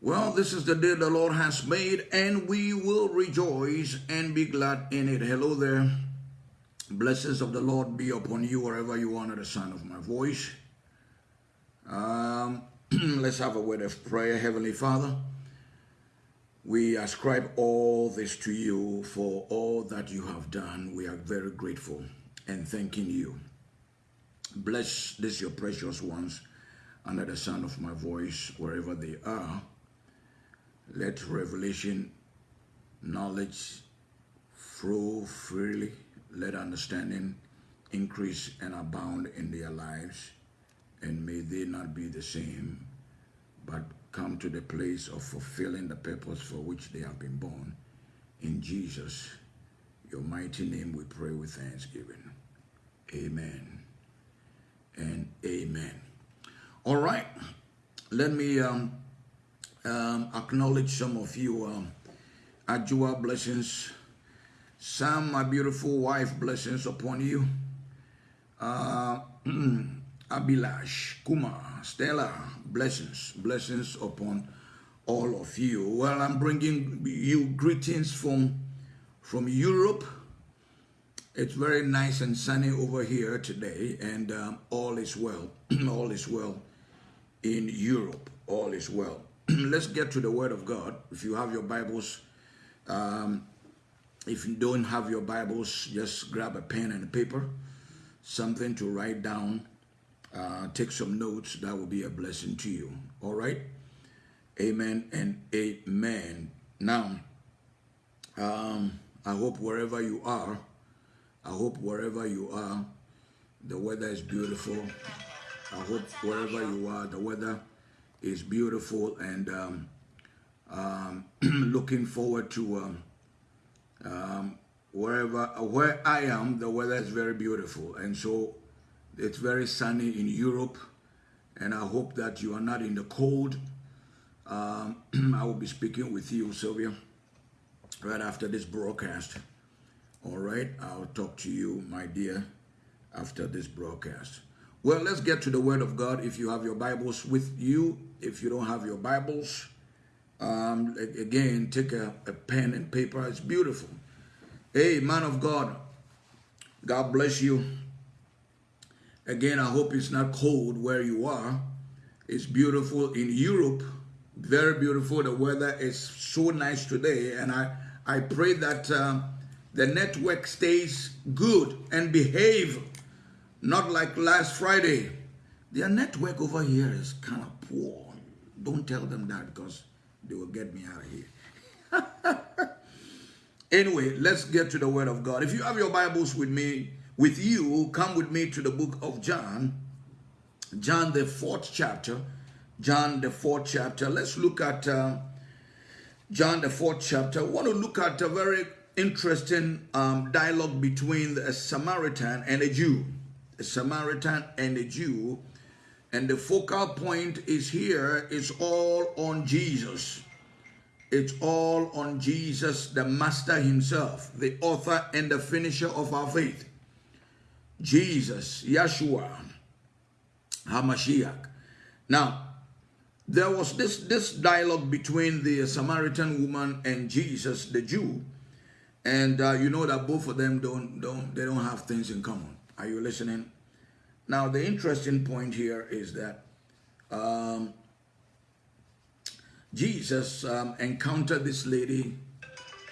Well, this is the day the Lord has made, and we will rejoice and be glad in it. Hello there. Blessings of the Lord be upon you wherever you are the sound of my voice. Um, let's have a word of prayer. Heavenly Father, we ascribe all this to you for all that you have done. We are very grateful and thanking you. Bless this your precious ones under the sound of my voice, wherever they are. Let revelation, knowledge flow freely let understanding increase and abound in their lives, and may they not be the same, but come to the place of fulfilling the purpose for which they have been born. In Jesus, your mighty name, we pray with thanksgiving. Amen and amen. All right, let me um, um, acknowledge some of you. Um, Ajua blessings Sam, my beautiful wife, blessings upon you. Uh, Abilash, Kumar, Stella, blessings, blessings upon all of you. Well, I'm bringing you greetings from, from Europe. It's very nice and sunny over here today, and um, all is well. all is well in Europe. All is well. Let's get to the Word of God. If you have your Bibles, um, if you don't have your Bibles, just grab a pen and a paper, something to write down, uh, take some notes. That will be a blessing to you. All right? Amen and amen. Now, um, I hope wherever you are, I hope wherever you are, the weather is beautiful. I hope wherever you are, the weather is beautiful and um, um, looking forward to um, um, wherever where I am, the weather is very beautiful, and so it's very sunny in Europe. And I hope that you are not in the cold. Um, I will be speaking with you, Sylvia, right after this broadcast. All right, I'll talk to you, my dear, after this broadcast. Well, let's get to the Word of God. If you have your Bibles with you, if you don't have your Bibles, um, again, take a, a pen and paper. It's beautiful. Hey, man of God, God bless you. Again, I hope it's not cold where you are. It's beautiful in Europe. Very beautiful. The weather is so nice today. And I, I pray that uh, the network stays good and behave, not like last Friday. Their network over here is kind of poor. Don't tell them that because they will get me out of here. anyway, let's get to the word of God. If you have your Bibles with me, with you, come with me to the book of John. John, the fourth chapter. John, the fourth chapter. Let's look at uh, John, the fourth chapter. I want to look at a very interesting um, dialogue between a Samaritan and a Jew. A Samaritan and a Jew and the focal point is here, it's all on Jesus. It's all on Jesus, the Master himself, the author and the finisher of our faith. Jesus, Yeshua, HaMashiach. Now, there was this, this dialogue between the Samaritan woman and Jesus, the Jew. And uh, you know that both of them don't, don't, they don't have things in common. Are you listening? Now, the interesting point here is that um, Jesus um, encountered this lady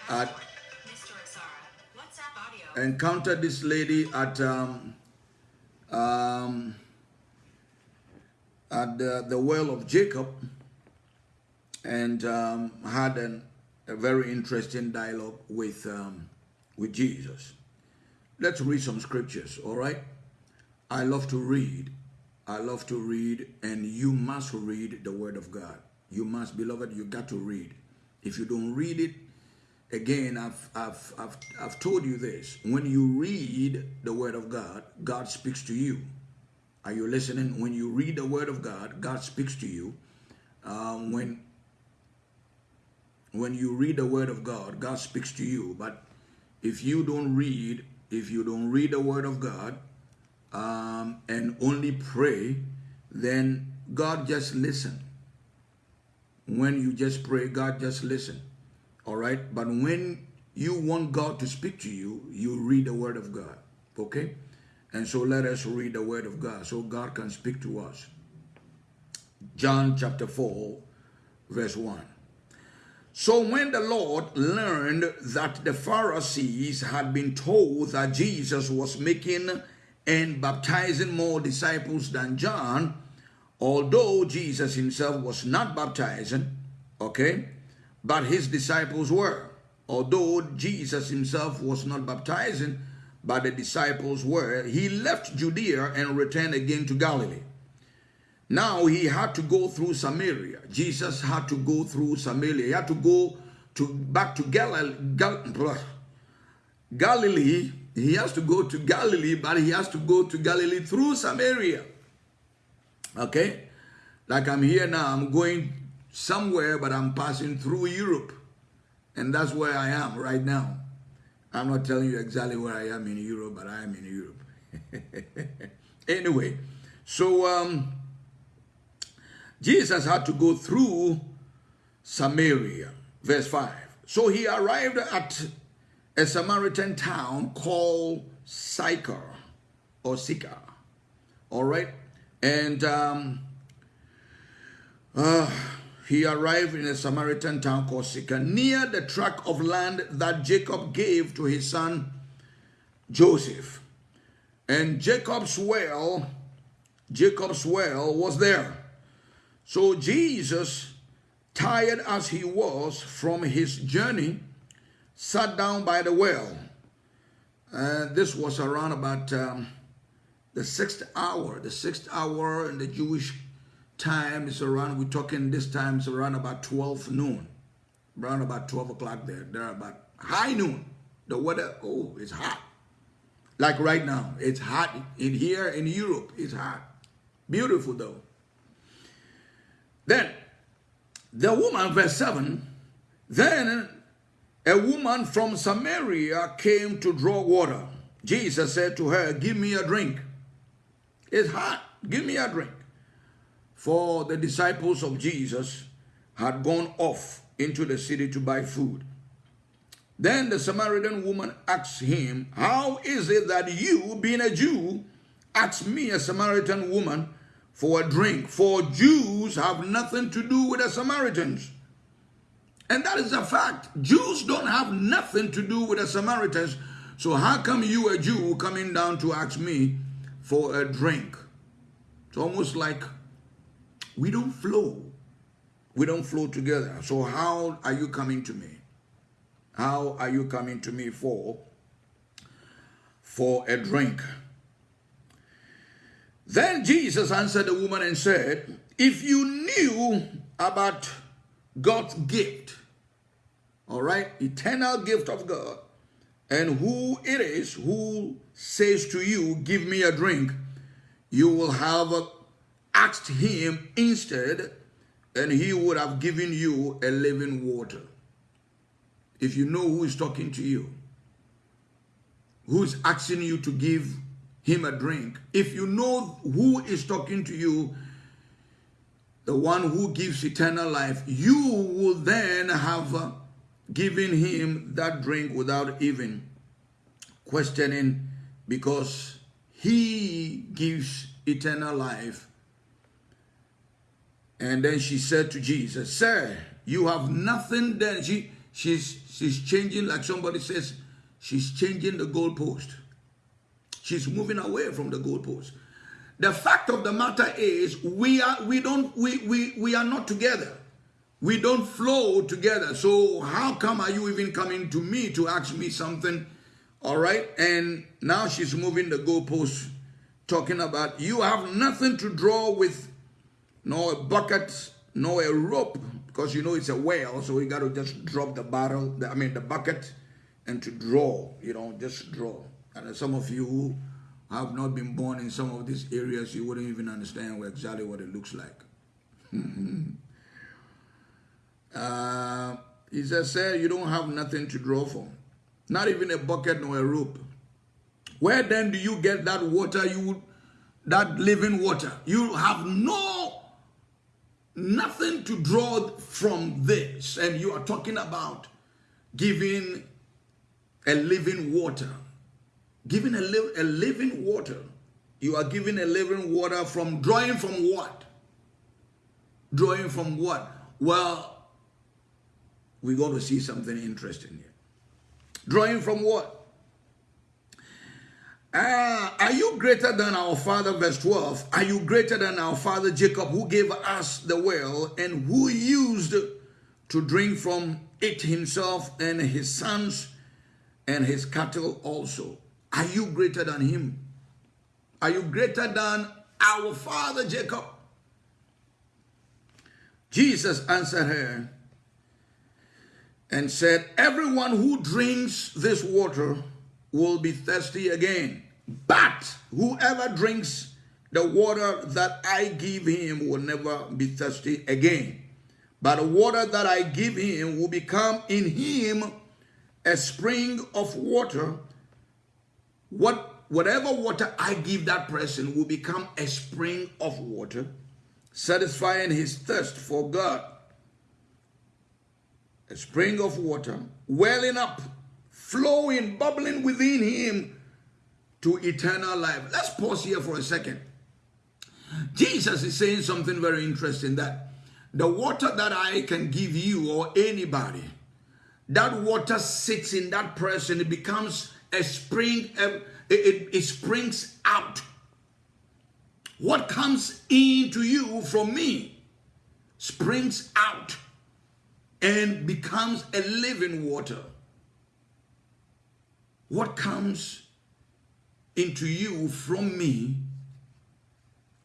at encountered this lady at um, um, at the, the well of Jacob and um, had an, a very interesting dialogue with um, with Jesus. Let's read some scriptures, all right? I love to read. I love to read, and you must read the Word of God. You must, beloved, you got to read. If you don't read it, again, I've, I've, I've, I've told you this. When you read the Word of God, God speaks to you. Are you listening? When you read the Word of God, God speaks to you. Um, when, when you read the Word of God, God speaks to you. But if you don't read if you don't read the Word of God um, and only pray, then God just listen. When you just pray, God just listen. All right? But when you want God to speak to you, you read the Word of God. Okay? And so let us read the Word of God so God can speak to us. John chapter 4, verse 1. So when the Lord learned that the Pharisees had been told that Jesus was making and baptizing more disciples than John, although Jesus himself was not baptizing, okay, but his disciples were. Although Jesus himself was not baptizing, but the disciples were, he left Judea and returned again to Galilee. Now he had to go through Samaria. Jesus had to go through Samaria. He had to go to back to Galilee. Gal Galilee. He has to go to Galilee, but he has to go to Galilee through Samaria. Okay? Like I'm here now, I'm going somewhere, but I'm passing through Europe. And that's where I am right now. I'm not telling you exactly where I am in Europe, but I am in Europe. anyway, so um, Jesus had to go through Samaria. Verse 5. So he arrived at a Samaritan town called Sychar or Sychar. All right. And um, uh, he arrived in a Samaritan town called Sychar near the tract of land that Jacob gave to his son Joseph. And Jacob's well, Jacob's well was there. So Jesus, tired as he was from his journey, sat down by the well. And this was around about um, the sixth hour. The sixth hour in the Jewish time is around, we're talking this time is around about 12 noon. Around about 12 o'clock there. There about high noon. The weather, oh, it's hot. Like right now, it's hot. In here in Europe, it's hot. Beautiful though. Then, the woman, verse 7, then a woman from Samaria came to draw water. Jesus said to her, give me a drink. It's hot. Give me a drink. For the disciples of Jesus had gone off into the city to buy food. Then the Samaritan woman asked him, How is it that you, being a Jew, ask me, a Samaritan woman, for a drink, for Jews have nothing to do with the Samaritans. And that is a fact. Jews don't have nothing to do with the Samaritans. So how come you, a Jew, coming down to ask me for a drink? It's almost like we don't flow. We don't flow together. So how are you coming to me? How are you coming to me for, for a drink? Then Jesus answered the woman and said, If you knew about God's gift, all right, eternal gift of God, and who it is who says to you, Give me a drink, you will have asked him instead, and he would have given you a living water. If you know who is talking to you, who is asking you to give him a drink. If you know who is talking to you, the one who gives eternal life, you will then have uh, given him that drink without even questioning because he gives eternal life. And then she said to Jesus, Sir, you have nothing then. She, she's, she's changing, like somebody says, she's changing the goalpost. She's moving away from the goalpost. The fact of the matter is we are we don't we we we are not together. We don't flow together. So how come are you even coming to me to ask me something? All right. And now she's moving the goalpost, talking about you have nothing to draw with, no a bucket, no a rope, because you know it's a whale. So we got to just drop the bottle, I mean the bucket, and to draw, you know, just draw. And some of you who have not been born in some of these areas, you wouldn't even understand exactly what it looks like. uh, he says, sir, you don't have nothing to draw from. Not even a bucket nor a rope. Where then do you get that water you that living water? You have no nothing to draw from this and you are talking about giving a living water. Giving a, li a living water. You are giving a living water from drawing from what? Drawing from what? Well, we're going to see something interesting here. Drawing from what? Uh, are you greater than our father, verse 12? Are you greater than our father Jacob, who gave us the well and who used to drink from it himself and his sons and his cattle also? Are you greater than him? Are you greater than our father Jacob? Jesus answered her and said, Everyone who drinks this water will be thirsty again. But whoever drinks the water that I give him will never be thirsty again. But the water that I give him will become in him a spring of water. What whatever water I give that person will become a spring of water, satisfying his thirst for God. A spring of water welling up flowing, bubbling within him to eternal life. Let's pause here for a second. Jesus is saying something very interesting that the water that I can give you or anybody, that water sits in that person, it becomes a spring, it, it, it springs out. What comes into you from me springs out and becomes a living water what comes into you from me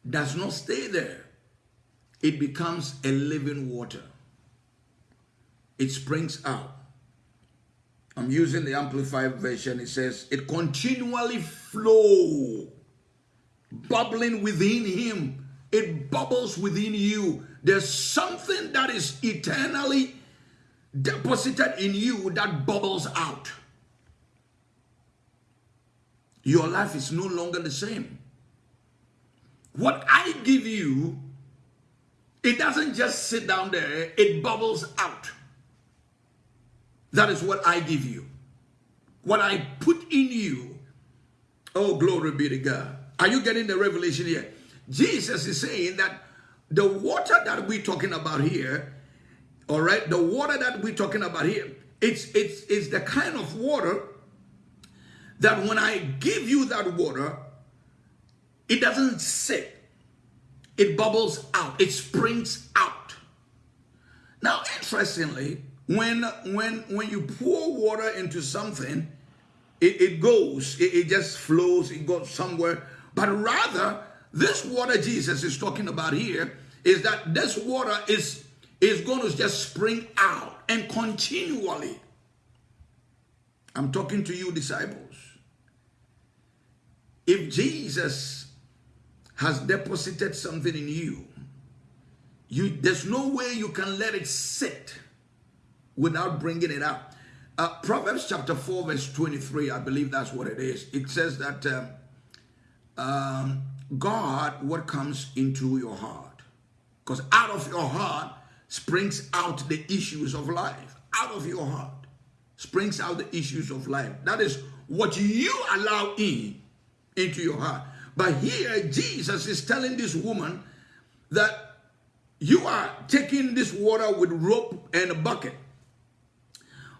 does not stay there. It becomes a living water. It springs out. I'm using the Amplified version. It says, it continually flow, bubbling within him. It bubbles within you. There's something that is eternally deposited in you that bubbles out your life is no longer the same. What I give you, it doesn't just sit down there, it bubbles out. That is what I give you. What I put in you, oh, glory be to God. Are you getting the revelation here? Jesus is saying that the water that we're talking about here, all right, the water that we're talking about here, it's, it's, it's the kind of water that when I give you that water, it doesn't sit. It bubbles out. It springs out. Now, interestingly, when when when you pour water into something, it, it goes, it, it just flows, it goes somewhere. But rather, this water Jesus is talking about here is that this water is is going to just spring out and continually. I'm talking to you, disciples. If Jesus has deposited something in you, you there's no way you can let it sit without bringing it out. Uh, Proverbs chapter 4 verse 23, I believe that's what it is. It says that um, um, God, what comes into your heart? Because out of your heart springs out the issues of life. Out of your heart springs out the issues of life. That is what you allow in into your heart. But here, Jesus is telling this woman that you are taking this water with rope and a bucket.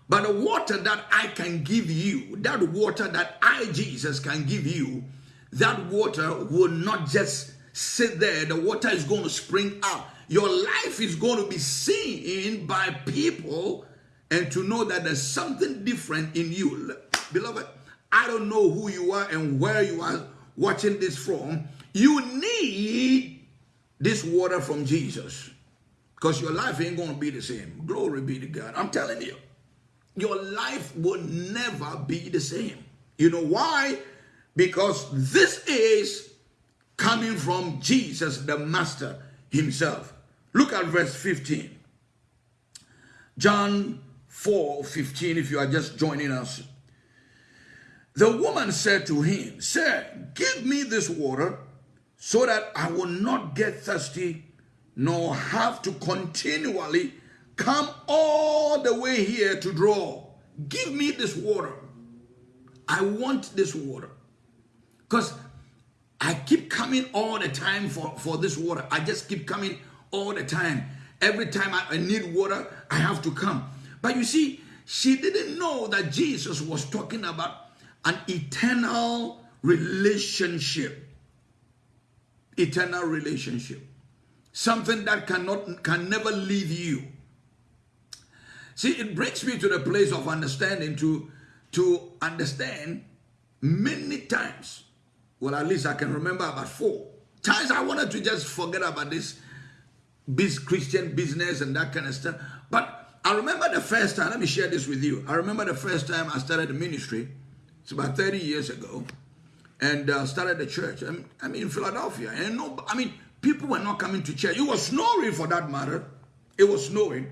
But the water that I can give you, that water that I, Jesus, can give you, that water will not just sit there. The water is going to spring out. Your life is going to be seen by people and to know that there's something different in you. Beloved, I don't know who you are and where you are watching this from. You need this water from Jesus because your life ain't going to be the same. Glory be to God. I'm telling you, your life will never be the same. You know why? Because this is coming from Jesus, the Master himself. Look at verse 15. John 4 15, if you are just joining us. The woman said to him, Sir, give me this water so that I will not get thirsty nor have to continually come all the way here to draw. Give me this water. I want this water. Because I keep coming all the time for, for this water. I just keep coming all the time. Every time I, I need water, I have to come. But you see, she didn't know that Jesus was talking about an eternal relationship. Eternal relationship. Something that cannot can never leave you. See, it brings me to the place of understanding to, to understand many times. Well, at least I can remember about four times I wanted to just forget about this, this Christian business and that kind of stuff. But I remember the first time, let me share this with you. I remember the first time I started the ministry. It's about 30 years ago. And uh, started the church. I mean, I'm in Philadelphia. And no, I mean, people were not coming to church. It was snowing for that matter. It was snowing.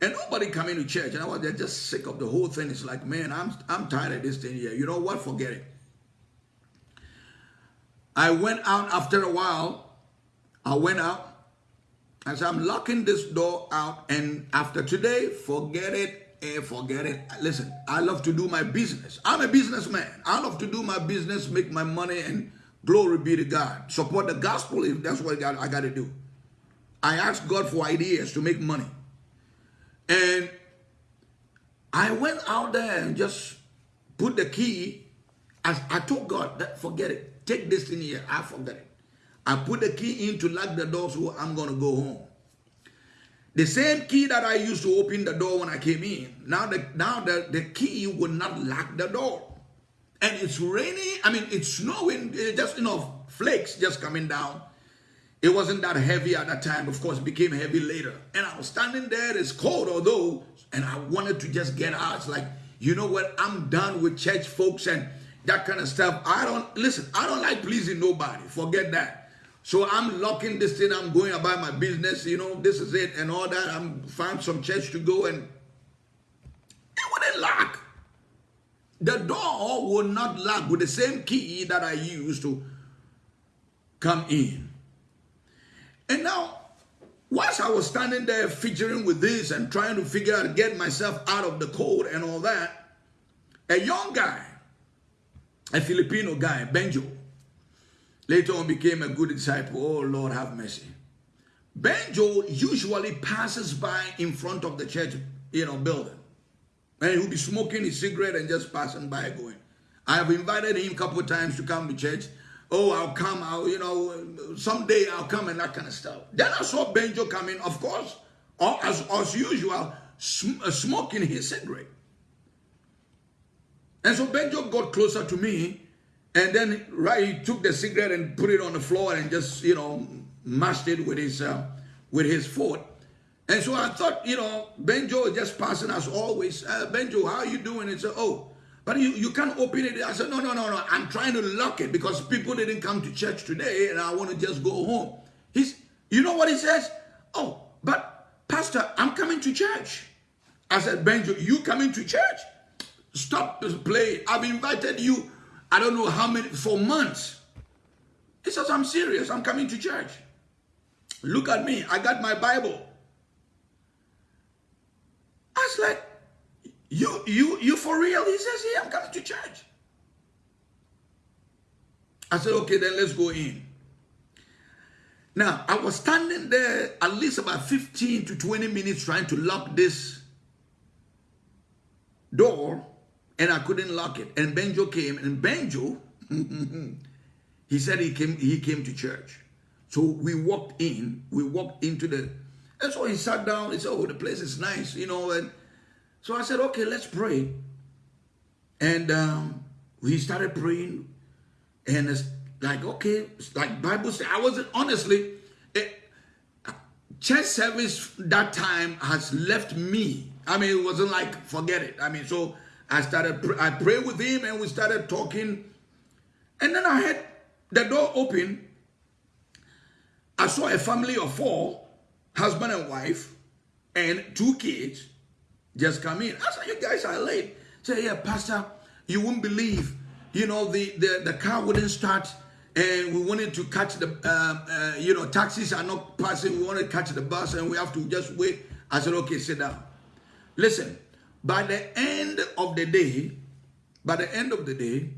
And nobody coming to church. And I was just sick of the whole thing. It's like, man, I'm, I'm tired of this thing here. You know what? Forget it. I went out after a while. I went out. I said, I'm locking this door out. And after today, forget it and forget it. Listen, I love to do my business. I'm a businessman. I love to do my business, make my money, and glory be to God. Support the gospel if that's what I got to do. I ask God for ideas to make money. And I went out there and just put the key. As I told God, forget it. Take this thing here. I forget it. I put the key in to lock the door so I'm going to go home. The same key that I used to open the door when I came in, now the, now the, the key would not lock the door. And it's raining, I mean, it's snowing, just, you know, flakes just coming down. It wasn't that heavy at that time. Of course, it became heavy later. And I was standing there, it's cold, although, and I wanted to just get out. It's like, you know what, I'm done with church folks and that kind of stuff. I don't listen. I don't like pleasing nobody. Forget that. So I'm locking this thing. I'm going about my business. You know, this is it and all that. I'm find some church to go and it wouldn't lock. The door would not lock with the same key that I used to come in. And now, whilst I was standing there figuring with this and trying to figure out, get myself out of the cold and all that, a young guy a Filipino guy, Benjo, later on became a good disciple. Oh, Lord, have mercy. Benjo usually passes by in front of the church, you know, building. And he'll be smoking his cigarette and just passing by going. I have invited him a couple times to come to church. Oh, I'll come, I'll, you know, someday I'll come and that kind of stuff. Then I saw Benjo coming, of course, as, as usual, sm uh, smoking his cigarette. And so Benjo got closer to me, and then right, he took the cigarette and put it on the floor and just you know mashed it with his uh, with his foot. And so I thought, you know, Benjo is just passing us always. Uh, Benjo, how are you doing? And said, oh, but you, you can't open it. I said, no, no, no, no. I'm trying to lock it because people didn't come to church today and I want to just go home. He's, you know what he says? Oh, but Pastor, I'm coming to church. I said, Benjo, you coming to church? Stop playing. I've invited you, I don't know how many, for months. He says, I'm serious. I'm coming to church. Look at me. I got my Bible. I was like, you, you, you for real? He says, yeah, I'm coming to church. I said, okay, then let's go in. Now, I was standing there at least about 15 to 20 minutes trying to lock this door and I couldn't lock it. And Benjo came, and Benjo, he said he came, he came to church. So we walked in, we walked into the, and so he sat down, he said, oh, the place is nice, you know, and so I said, okay, let's pray. And um, we started praying, and it's like, okay, it's like Bible said, I wasn't, honestly, it, church service that time has left me. I mean, it wasn't like, forget it. I mean, so I started, I prayed with him and we started talking. And then I had the door open. I saw a family of four, husband and wife, and two kids just come in. I said, you guys are late. Say, yeah, pastor, you won't believe. you know, the, the, the car wouldn't start and we wanted to catch the, uh, uh, you know, taxis are not passing. We wanted to catch the bus and we have to just wait. I said, okay, sit down. Listen, by the end of the day, by the end of the day,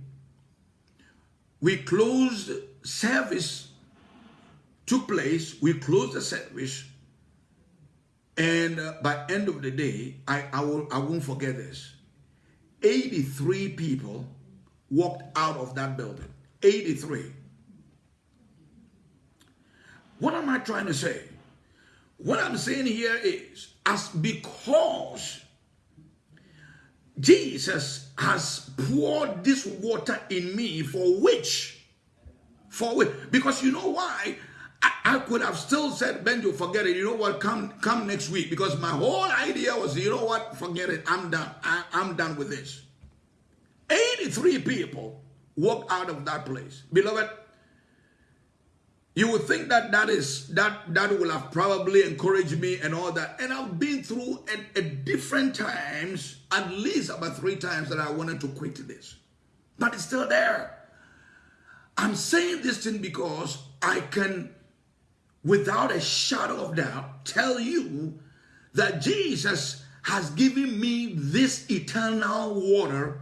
we closed service, took place, we closed the service, and uh, by end of the day, I, I, will, I won't forget this. 83 people walked out of that building. 83. What am I trying to say? What I'm saying here is, as because Jesus has poured this water in me for which? For which? Because you know why? I, I could have still said, Benjo, forget it. You know what? Come come next week. Because my whole idea was, you know what? Forget it. I'm done. I, I'm done with this. 83 people walked out of that place. Beloved, you would think that that is that that will have probably encouraged me and all that. And i've been through at, at, different times at least about three times that i wanted to quit this. But it's still there. I'm saying this thing because i can without a shadow of doubt tell you that jesus has given me this eternal water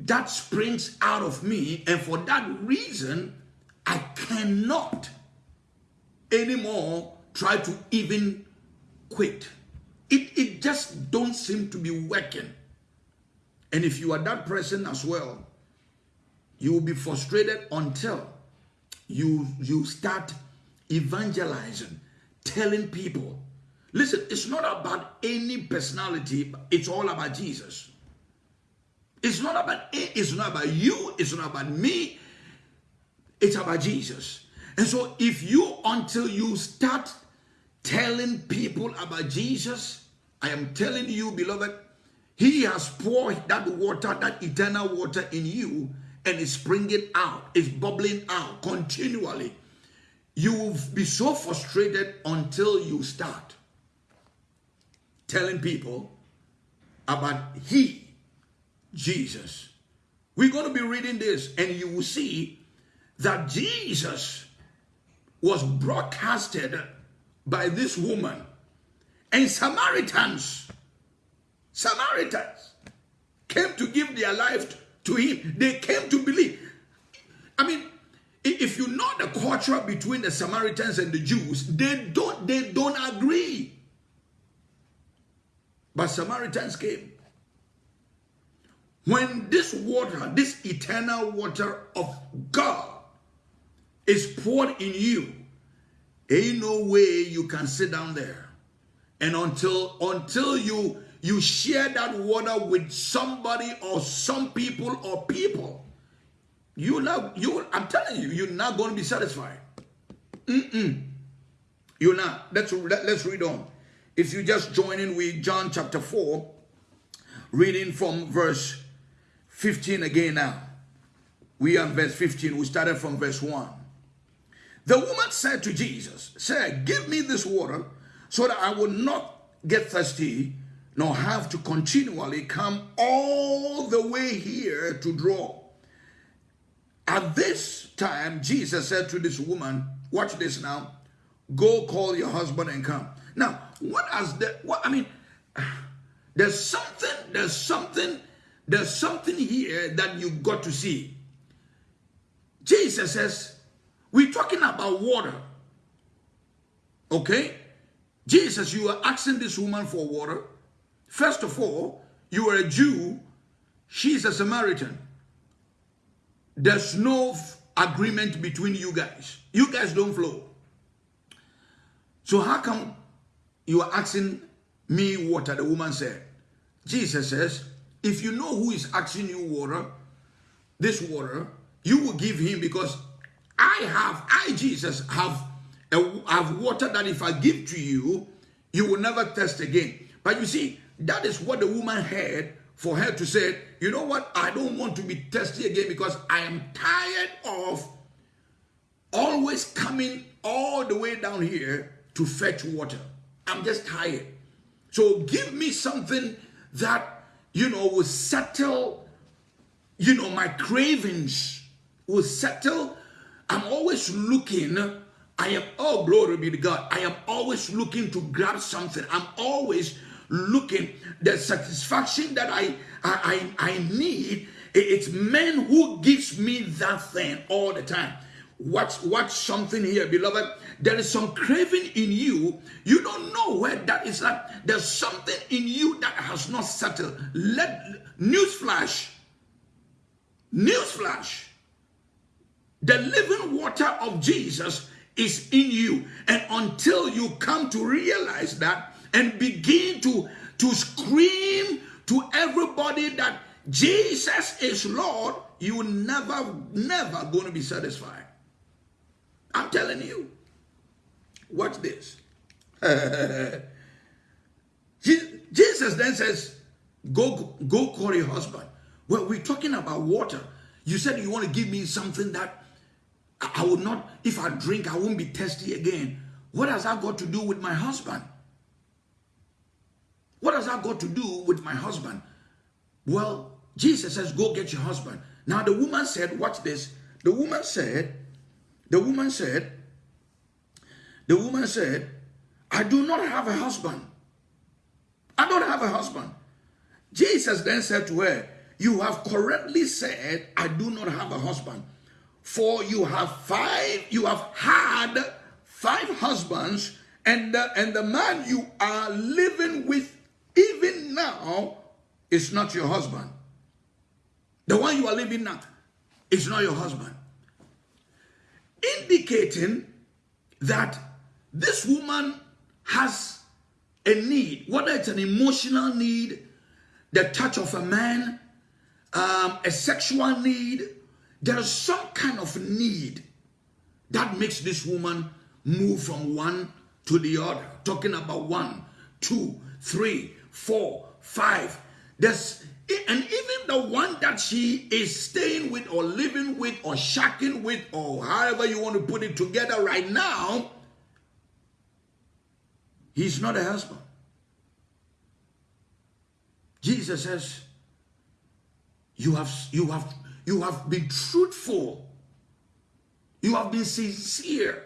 that springs out of me. And for that reason I cannot anymore try to even quit. It, it just don't seem to be working. And if you are that person as well, you will be frustrated until you, you start evangelizing, telling people. Listen, it's not about any personality, it's all about Jesus. It's not about it's not about you, it's not about me, it's about Jesus. And so if you, until you start telling people about Jesus, I am telling you, beloved, he has poured that water, that eternal water in you, and it's springing out, it's bubbling out continually. You will be so frustrated until you start telling people about He, Jesus. We're going to be reading this, and you will see that Jesus was broadcasted by this woman and Samaritans, Samaritans came to give their life to him. They came to believe. I mean, if you know the culture between the Samaritans and the Jews, they don't they don't agree. But Samaritans came. When this water, this eternal water of God is poured in you, ain't no way you can sit down there. And until until you you share that water with somebody or some people or people, you not you I'm telling you, you're not going to be satisfied. Mm-mm. You're not. Let's let, let's read on. If you just join in with John chapter 4, reading from verse 15 again now. We are verse 15. We started from verse 1. The woman said to Jesus, Sir, give me this water so that I will not get thirsty nor have to continually come all the way here to draw. At this time, Jesus said to this woman, watch this now, go call your husband and come. Now, what has the, what, I mean, there's something, there's something, there's something here that you've got to see. Jesus says, we're talking about water. Okay? Jesus, you are asking this woman for water. First of all, you are a Jew. She's a Samaritan. There's no agreement between you guys. You guys don't flow. So how come you are asking me water? The woman said. Jesus says, if you know who is asking you water, this water, you will give him because I have, I, Jesus, have, a, have water that if I give to you, you will never thirst again. But you see, that is what the woman had for her to say, you know what, I don't want to be thirsty again because I am tired of always coming all the way down here to fetch water. I'm just tired. So give me something that, you know, will settle you know, my cravings will settle. I'm always looking. I am, oh, glory be to God. I am always looking to grab something. I'm always looking the satisfaction that I, I, I, I need. It's men who gives me that thing all the time. Watch, watch something here, beloved. There is some craving in you. You don't know where that is at. There's something in you that has not settled. Let newsflash. Newsflash. The living water of Jesus is in you. And until you come to realize that and begin to, to scream to everybody that Jesus is Lord, you never, never going to be satisfied. I'm telling you. Watch this. Jesus then says, go, go call your husband. Well, we're talking about water. You said you want to give me something that I would not, if I drink, I won't be thirsty again. What has that got to do with my husband? What has that got to do with my husband? Well, Jesus says, go get your husband. Now the woman said, watch this. The woman said, the woman said, the woman said, I do not have a husband. I don't have a husband. Jesus then said to her, You have correctly said, I do not have a husband. For you have five, you have had five husbands, and the, and the man you are living with even now is not your husband. The one you are living now is not your husband. Indicating that this woman has a need, whether it's an emotional need, the touch of a man, um, a sexual need, there's some kind of need that makes this woman move from one to the other. Talking about one, two, three, four, five. There's and even the one that she is staying with or living with or shacking with or however you want to put it together right now He's not a husband. Jesus says, you have, you have, you have been truthful. You have been sincere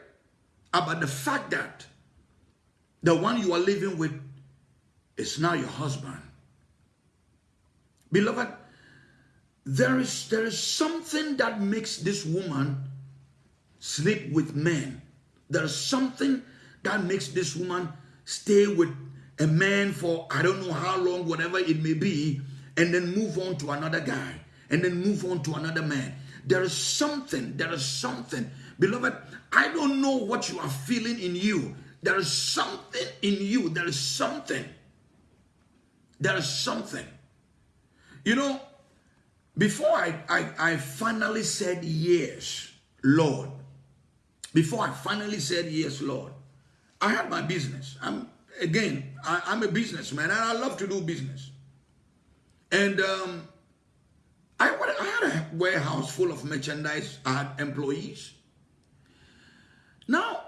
about the fact that the one you are living with is now your husband. Beloved, there is, there is something that makes this woman sleep with men. There is something that makes this woman stay with a man for I don't know how long, whatever it may be, and then move on to another guy, and then move on to another man. There is something, there is something. Beloved, I don't know what you are feeling in you. There is something in you. There is something. There is something. You know, before I, I, I finally said yes, Lord, before I finally said yes, Lord, I had my business. I'm again, I, am a businessman and I love to do business. And um, I, I had a warehouse full of merchandise. I had employees. Now,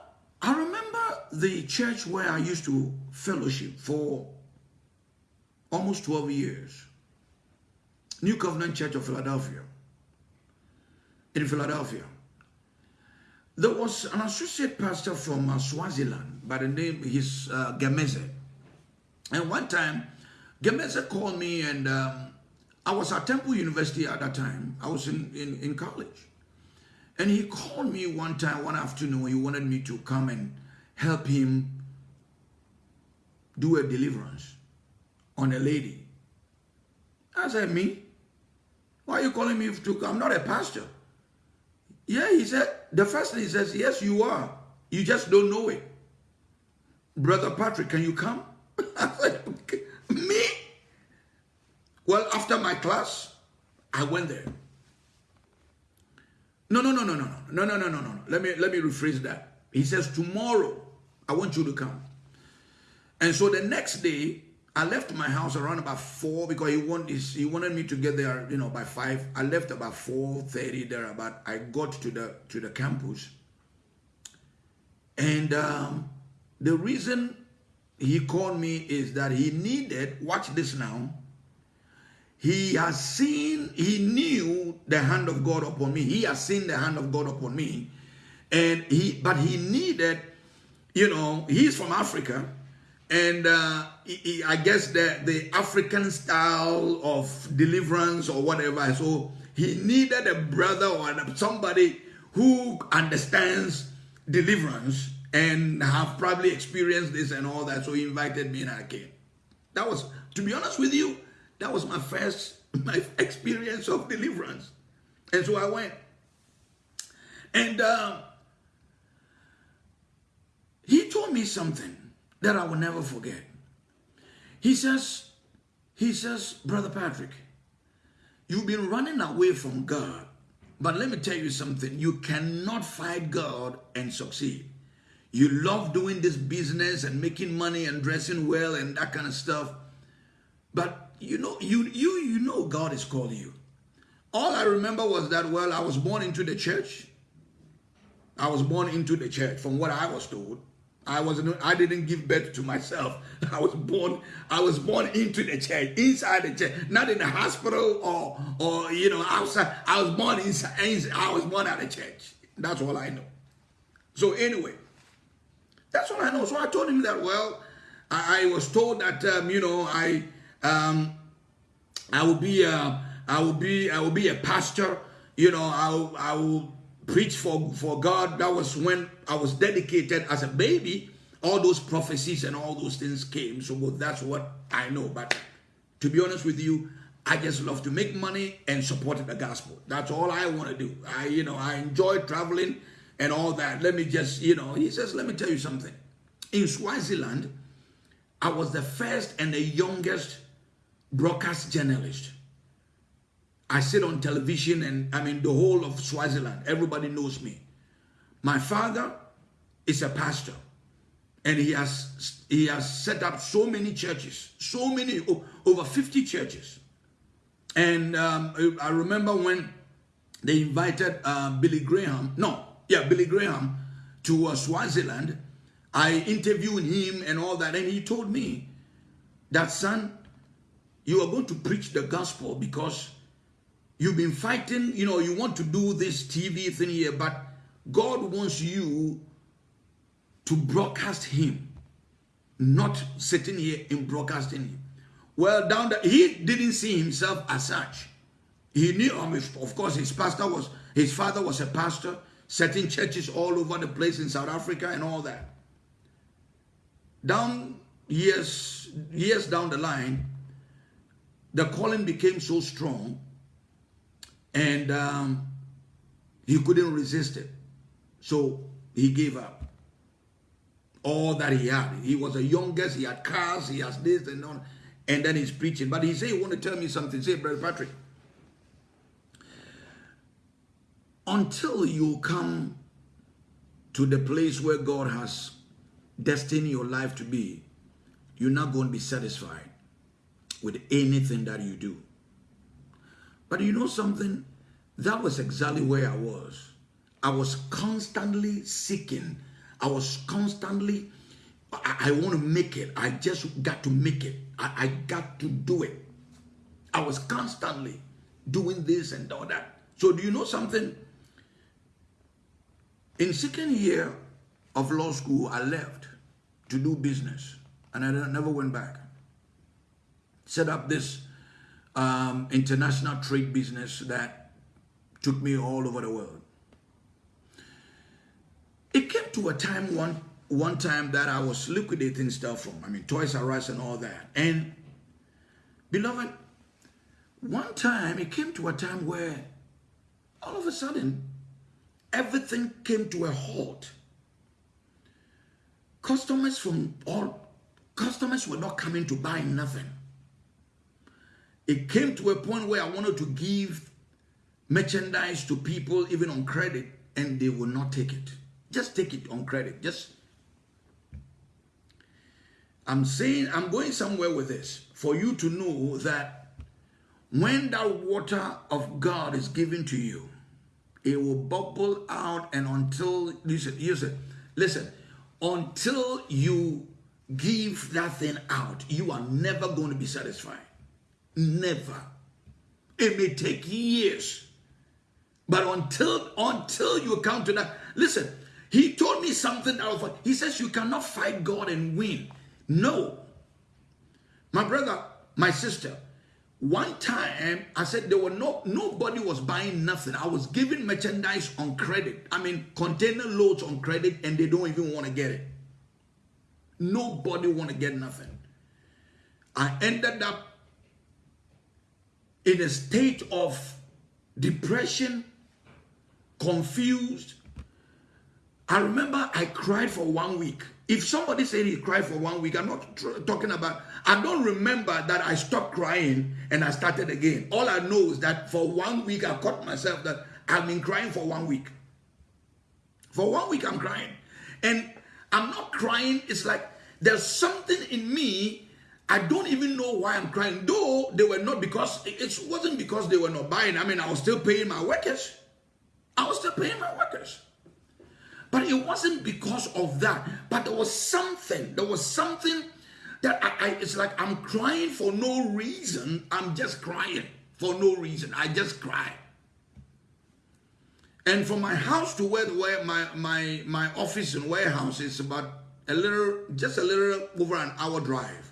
I remember the church where I used to fellowship for almost 12 years. New Covenant Church of Philadelphia. In Philadelphia. There was an associate pastor from uh, Swaziland by the name, his uh. And one time, Gemeze called me and um, I was at Temple University at that time. I was in, in, in college. And he called me one time, one afternoon, he wanted me to come and help him do a deliverance on a lady. I said, me? Why are you calling me to come? I'm not a pastor. Yeah, he said, the first thing he says, yes, you are. You just don't know it. Brother Patrick, can you come? I said? Well, after my class, I went there. No, no, no, no, no, no, no, no, no, no, no. Let me let me rephrase that. He says, tomorrow, I want you to come. And so the next day, I left my house around about four because he wanted he wanted me to get there, you know, by five. I left about four thirty there. About I got to the to the campus, and um, the reason he called me is that he needed. Watch this now. He has seen, he knew the hand of God upon me. He has seen the hand of God upon me. And he, but he needed, you know, he's from Africa. And uh, he, he, I guess the, the African style of deliverance or whatever. So he needed a brother or somebody who understands deliverance and have probably experienced this and all that. So he invited me and I came. That was, to be honest with you, that was my first my experience of deliverance. And so I went. And uh, he told me something that I will never forget. He says, he says, Brother Patrick, you've been running away from God. But let me tell you something. You cannot fight God and succeed. You love doing this business and making money and dressing well and that kind of stuff. But you know, you you you know God is calling you. All I remember was that well, I was born into the church. I was born into the church, from what I was told. I wasn't. I didn't give birth to myself. I was born. I was born into the church, inside the church, not in the hospital or or you know outside. I was born inside. I was born at the church. That's all I know. So anyway, that's all I know. So I told him that. Well, I, I was told that um, you know I um, I will be a, I will be I will be a pastor. You know, I will, I will preach for for God. That was when I was dedicated as a baby. All those prophecies and all those things came. So that's what I know. But to be honest with you, I just love to make money and support the gospel. That's all I want to do. I, you know, I enjoy traveling and all that. Let me just, you know, he says, let me tell you something. In Swaziland, I was the first and the youngest broadcast journalist. I sit on television and I mean the whole of Swaziland. Everybody knows me. My father is a pastor and he has he has set up so many churches, so many over 50 churches. And um, I remember when they invited uh, Billy Graham, no, yeah, Billy Graham to uh, Swaziland. I interviewed him and all that, and he told me that son, you are going to preach the gospel because you've been fighting, you know, you want to do this TV thing here, but God wants you to broadcast him, not sitting here in broadcasting him. Well, down there, he didn't see himself as such. He knew, of course, his pastor was, his father was a pastor, setting churches all over the place in South Africa and all that. Down years, years down the line, the calling became so strong and um, he couldn't resist it. So he gave up all that he had. He was the youngest, he had cars, he has this and on, and then he's preaching. But he said, "You want to tell me something? Say, Brother Patrick, until you come to the place where God has destined your life to be, you're not going to be satisfied with anything that you do. But you know something? That was exactly where I was. I was constantly seeking. I was constantly, I, I want to make it. I just got to make it. I, I got to do it. I was constantly doing this and all that. So do you know something? In second year of law school, I left to do business and I never went back set up this um, international trade business that took me all over the world. It came to a time one one time that I was liquidating stuff from, I mean, Toys R Us and all that. And beloved, one time it came to a time where all of a sudden everything came to a halt. Customers from all customers were not coming to buy nothing it came to a point where I wanted to give merchandise to people even on credit and they will not take it. Just take it on credit. Just I'm saying I'm going somewhere with this for you to know that when that water of God is given to you, it will bubble out and until listen, listen, listen, until you give that thing out, you are never going to be satisfied. Never. It may take years. But until until you come to that, listen, he told me something that was, he says you cannot fight God and win. No. My brother, my sister, one time I said there were no nobody was buying nothing. I was giving merchandise on credit. I mean container loads on credit and they don't even want to get it. Nobody want to get nothing. I ended up in a state of depression, confused. I remember I cried for one week. If somebody said he cried for one week, I'm not talking about, I don't remember that I stopped crying and I started again. All I know is that for one week I caught myself that I've been crying for one week. For one week I'm crying. And I'm not crying, it's like there's something in me I don't even know why I'm crying. Though they were not because it wasn't because they were not buying. I mean, I was still paying my workers. I was still paying my workers. But it wasn't because of that. But there was something. There was something that I, I it's like I'm crying for no reason. I'm just crying for no reason. I just cry. And from my house to where, where my, my, my office and warehouse is about a little, just a little over an hour drive.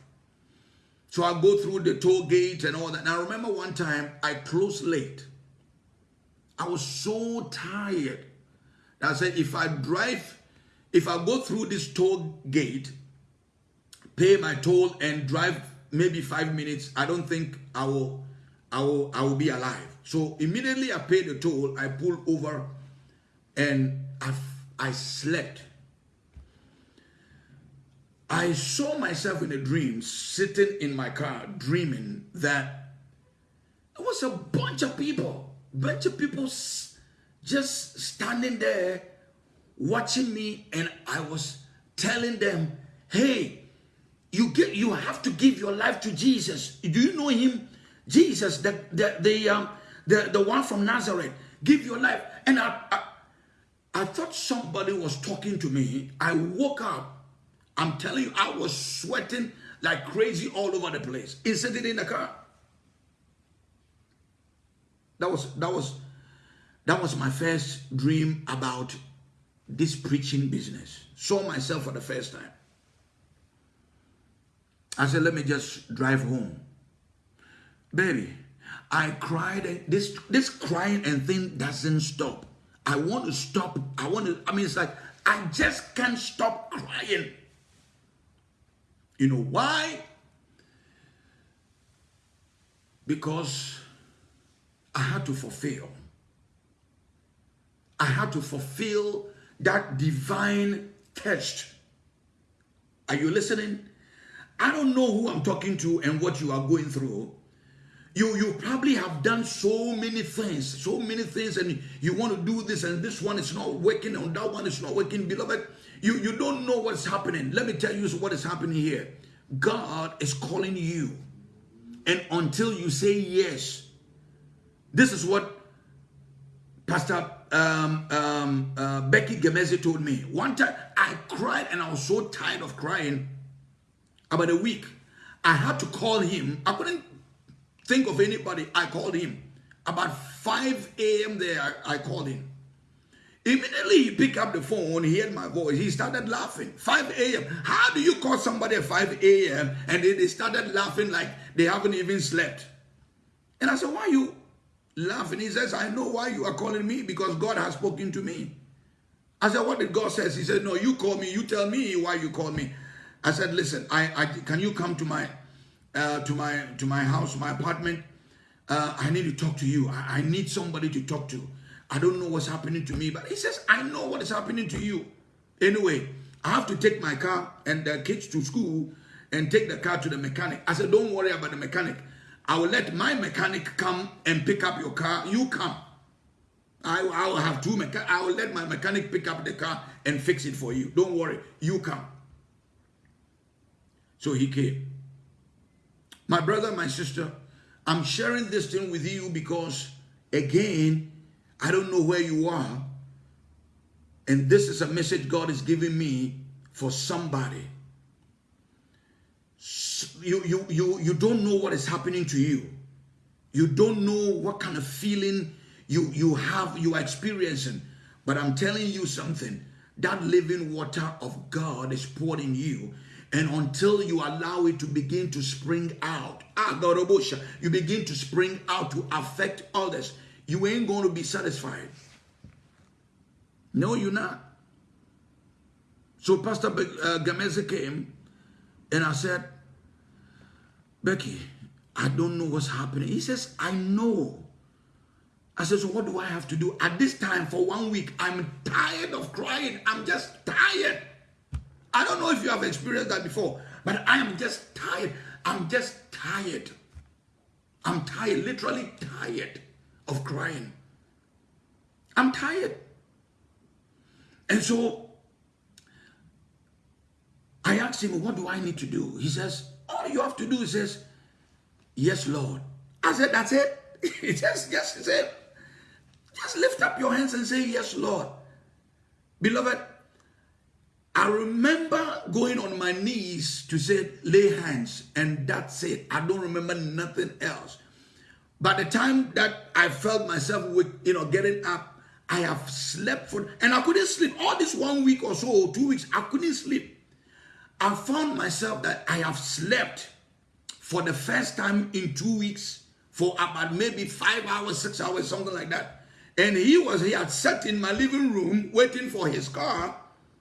So I go through the toll gate and all that. And I remember one time I closed late. I was so tired. I said, if I drive, if I go through this toll gate, pay my toll and drive maybe five minutes, I don't think I will, I will, I will be alive. So immediately I paid the toll, I pulled over and I, I slept. I saw myself in a dream sitting in my car dreaming that it was a bunch of people, bunch of people just standing there watching me and I was telling them, "Hey, you get you have to give your life to Jesus. Do you know him? Jesus, the the the um the, the one from Nazareth. Give your life." And I, I I thought somebody was talking to me. I woke up I'm telling you, I was sweating like crazy all over the place. I sitting in the car. That was that was that was my first dream about this preaching business. Saw myself for the first time. I said, let me just drive home. Baby, I cried. This this crying and thing doesn't stop. I want to stop. I want to, I mean, it's like I just can't stop crying. You know why? Because I had to fulfill. I had to fulfill that divine test. Are you listening? I don't know who I'm talking to and what you are going through. You, you probably have done so many things, so many things, and you want to do this, and this one is not working, and that one is not working. Beloved, you, you don't know what's happening. Let me tell you what is happening here. God is calling you. And until you say yes, this is what Pastor um, um, uh, Becky Gemezi told me. One time I cried and I was so tired of crying. About a week, I had to call him. I couldn't think of anybody. I called him. About 5 a.m. there, I, I called him. Immediately he picked up the phone, he heard my voice, he started laughing. 5 a.m. How do you call somebody at 5 a.m. and they, they started laughing like they haven't even slept? And I said, why you laughing? He says, I know why you are calling me because God has spoken to me. I said, what did God say? He said, no, you call me, you tell me why you call me. I said, listen, I, I can you come to my uh, to my to my house, my apartment? Uh, I need to talk to you. I, I need somebody to talk to. I don't know what's happening to me. But he says, I know what is happening to you. Anyway, I have to take my car and the kids to school and take the car to the mechanic. I said, don't worry about the mechanic. I will let my mechanic come and pick up your car. You come. I, I will have two mechanics. I will let my mechanic pick up the car and fix it for you. Don't worry. You come. So he came. My brother, my sister, I'm sharing this thing with you because, again, I don't know where you are. And this is a message God is giving me for somebody. You, you, you, you don't know what is happening to you. You don't know what kind of feeling you, you have, you are experiencing. But I'm telling you something. That living water of God is poured in you. And until you allow it to begin to spring out, ah, you begin to spring out to affect others, you ain't going to be satisfied. No, you're not. So Pastor uh, Gameze came and I said, Becky, I don't know what's happening. He says, I know. I said, so what do I have to do? At this time, for one week, I'm tired of crying. I'm just tired. I don't know if you have experienced that before, but I am just tired. I'm just tired. I'm tired, literally tired of crying. I'm tired. And so I asked him, what do I need to do? He says, all you have to do is says, yes, Lord. I said, that's it. He just, just said, just lift up your hands and say, Yes, Lord. Beloved, I remember going on my knees to say, lay hands, and that's it. I don't remember nothing else. By the time that I felt myself you know, getting up, I have slept for, and I couldn't sleep. All this one week or so, two weeks, I couldn't sleep. I found myself that I have slept for the first time in two weeks for about maybe five hours, six hours, something like that. And he was, he had sat in my living room waiting for his car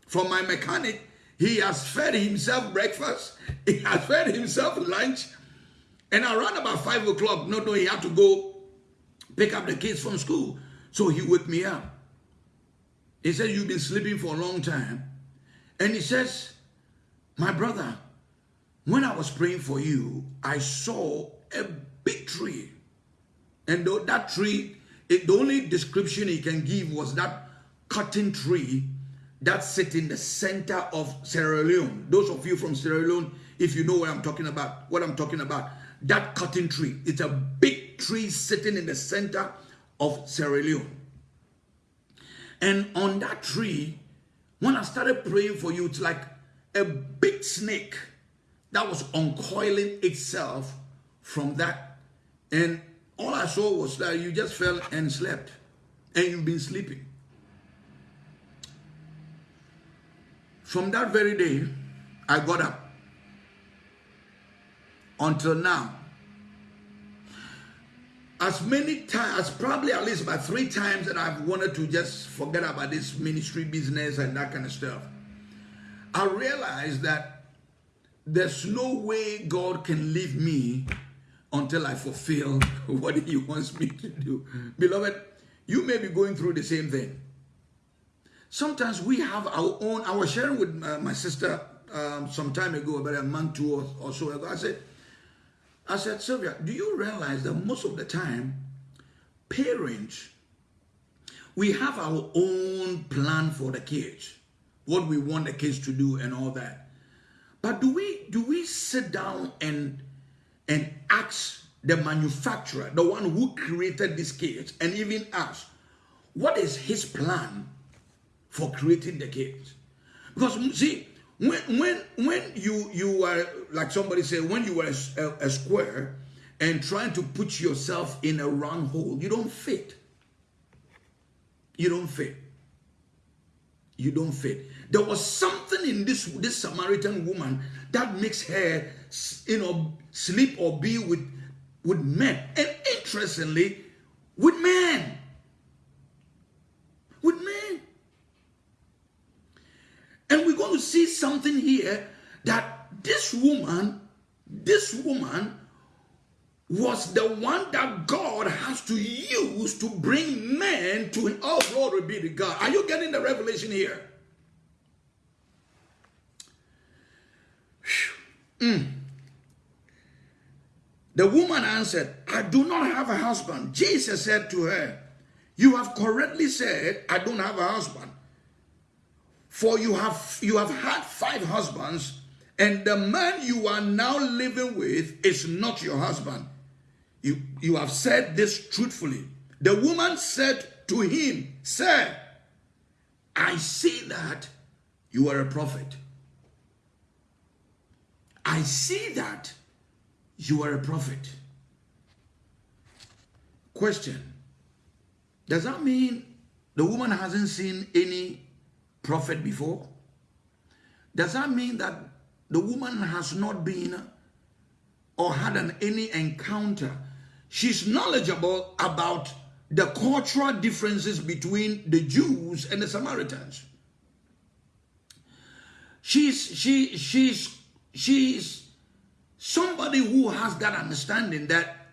from my mechanic. He has fed himself breakfast. He has fed himself lunch. And around about five o'clock, no, no, he had to go pick up the kids from school. So he woke me up. He said, you've been sleeping for a long time. And he says, my brother, when I was praying for you, I saw a big tree. And that tree it, the only description he can give was that cotton tree that sit in the center of Sierra Leone. Those of you from Sierra Leone, if you know what I'm talking about, what I'm talking about, that cotton tree. It's a big tree sitting in the center of Sierra Leone. And on that tree, when I started praying for you, it's like a big snake that was uncoiling itself from that. And all I saw was that you just fell and slept. And you've been sleeping. From that very day, I got up. Until now. As many times, as probably at least about three times that I've wanted to just forget about this ministry business and that kind of stuff. I realized that there's no way God can leave me until I fulfill what he wants me to do. Beloved, you may be going through the same thing. Sometimes we have our own, I was sharing with uh, my sister um, some time ago, about a month, or, or so ago, I said, I said, Sylvia, do you realize that most of the time, parents, we have our own plan for the kids, what we want the kids to do and all that. But do we do we sit down and and ask the manufacturer, the one who created this cage, and even us, what is his plan for creating the cage? Because see, when when when you you were like somebody said, when you were a, a, a square and trying to put yourself in a round hole, you don't fit. You don't fit. You don't fit. There was something in this this Samaritan woman that makes her, you know, sleep or be with with men. And interestingly, with men. With men. And we're going to see something here that this woman, this woman was the one that God has to use to bring men to him. Oh, glory be to God. Are you getting the revelation here? Mm. The woman answered, I do not have a husband. Jesus said to her, You have correctly said, I don't have a husband. For you have you have had five husbands, and the man you are now living with is not your husband. You, you have said this truthfully. The woman said to him, Sir, I see that you are a prophet. I see that you are a prophet. Question Does that mean the woman hasn't seen any prophet before? Does that mean that the woman has not been or had an, any encounter? She's knowledgeable about the cultural differences between the Jews and the Samaritans. She's she she's she's somebody who has that understanding that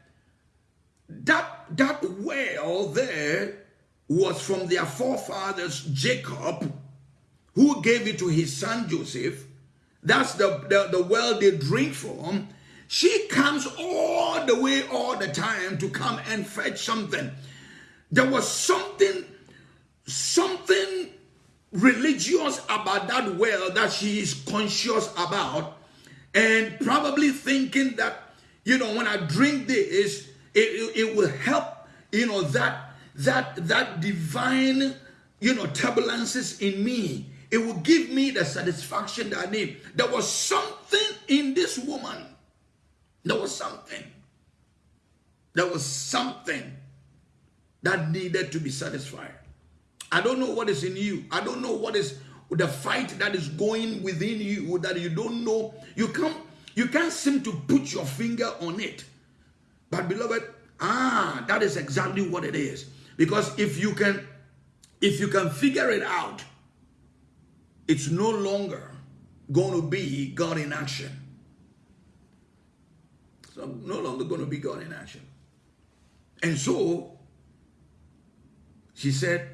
that that well there was from their forefathers Jacob who gave it to his son Joseph. That's the, the, the well they drink from. She comes all the way, all the time to come and fetch something. There was something, something religious about that well that she is conscious about, and probably thinking that, you know, when I drink this, it, it, it will help, you know, that that that divine, you know, turbulences in me it will give me the satisfaction that I need. There was something in this woman. There was something. There was something that needed to be satisfied. I don't know what is in you. I don't know what is the fight that is going within you that you don't know. You can't you can't seem to put your finger on it. But beloved, ah, that is exactly what it is. Because if you can if you can figure it out, it's no longer going to be God in action. So no longer going to be God in action. And so she said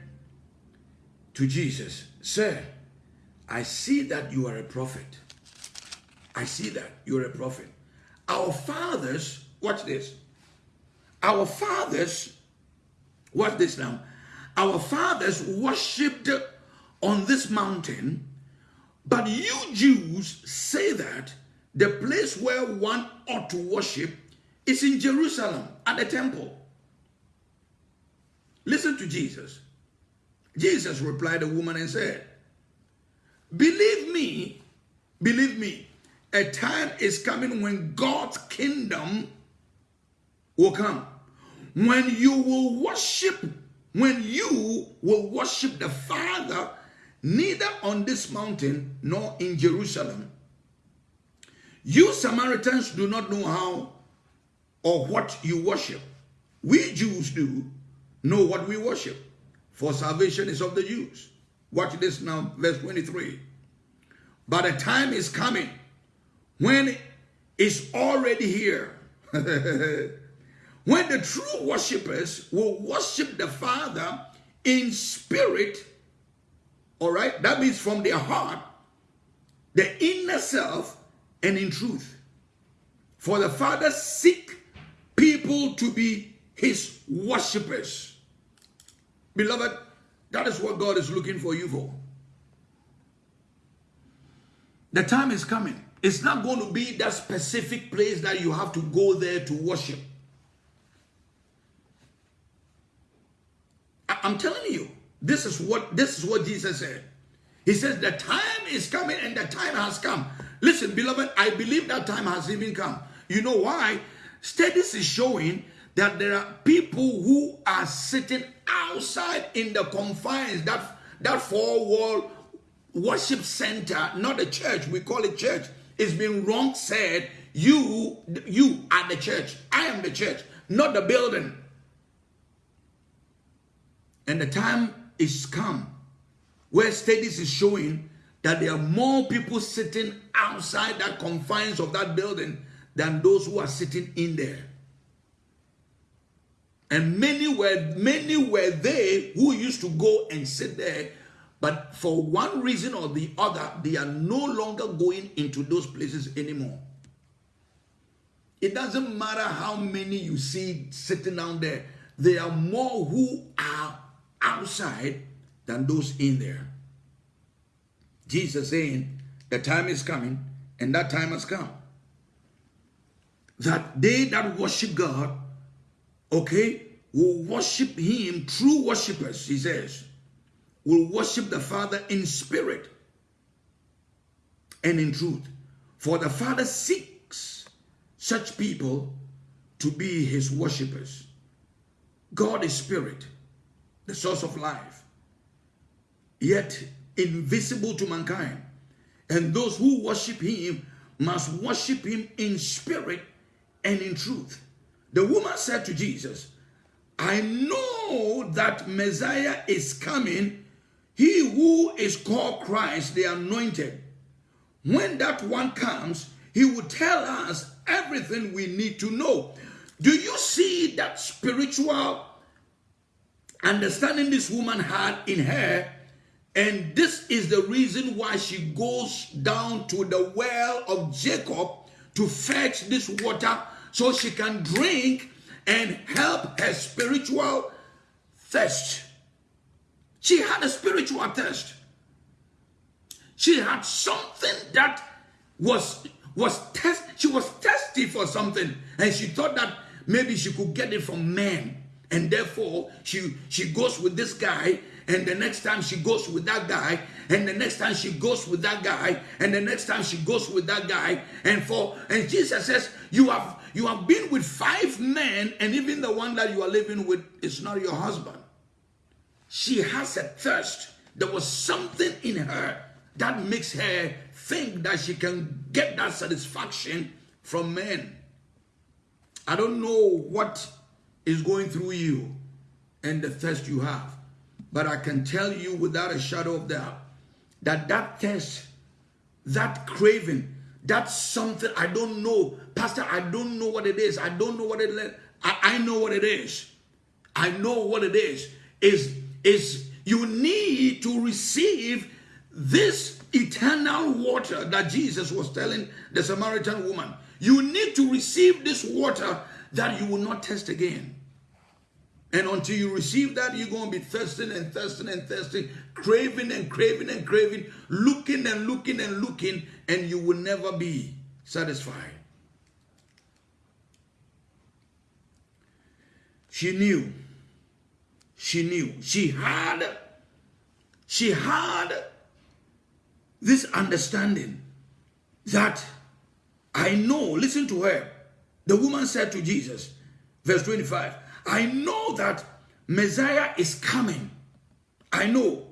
to Jesus, Sir, I see that you are a prophet. I see that you're a prophet. Our fathers, watch this. Our fathers, watch this now. Our fathers worshipped on this mountain, but you Jews say that the place where one ought to worship is in Jerusalem at the temple. Listen to Jesus. Jesus replied the woman and said, Believe me, believe me, a time is coming when God's kingdom will come. When you will worship, when you will worship the Father neither on this mountain nor in Jerusalem. You Samaritans do not know how or what you worship. We Jews do know what we worship, for salvation is of the Jews. Watch this now, verse 23. But a time is coming when it's already here. when the true worshippers will worship the Father in spirit all right? That means from their heart, the inner self, and in truth. For the Father seek people to be his worshippers. Beloved, that is what God is looking for you for. The time is coming. It's not going to be that specific place that you have to go there to worship. I'm telling you, this is what this is what Jesus said. He says the time is coming and the time has come. Listen, beloved, I believe that time has even come. You know why? Studies is showing that there are people who are sitting outside in the confines that that four wall worship center, not a church. We call it church. It's been wrong said. You, you are the church. I am the church, not the building. And the time is come where studies is showing that there are more people sitting outside that confines of that building than those who are sitting in there. And many were many were they who used to go and sit there, but for one reason or the other, they are no longer going into those places anymore. It doesn't matter how many you see sitting down there, there are more who are outside than those in there. Jesus saying, the time is coming, and that time has come. That they that worship God, okay, will worship him, true worshippers, he says, will worship the Father in spirit and in truth. For the Father seeks such people to be his worshippers. God is spirit, the source of life, yet invisible to mankind. And those who worship him must worship him in spirit and in truth. The woman said to Jesus, I know that Messiah is coming, he who is called Christ, the anointed. When that one comes, he will tell us everything we need to know. Do you see that spiritual understanding this woman had in her? And this is the reason why she goes down to the well of Jacob to fetch this water so she can drink and help her spiritual thirst. She had a spiritual thirst. She had something that was was test she was thirsty for something and she thought that maybe she could get it from men and therefore she she goes with this guy and the next time she goes with that guy and the next time she goes with that guy and the next time she goes with that guy. And for and jesus says you have you have been with five men and even the one that you are living with is not your husband. She has a thirst. There was something in her that makes her think that she can get that satisfaction from men. I don't know what is going through you and the thirst you have but I can tell you without a shadow of doubt that that thirst, that craving, that's something I don't know. Pastor, I don't know what it is. I don't know what it is. I, I know what it is. I know what it is. Is is you need to receive this eternal water that Jesus was telling the Samaritan woman. You need to receive this water that you will not test again. And until you receive that, you're going to be thirsting and thirsting and thirsting, craving and craving and craving, looking and looking and looking, and you will never be satisfied. She knew. She knew. She had. She had this understanding that I know. Listen to her. The woman said to Jesus, verse 25, I know that Messiah is coming. I know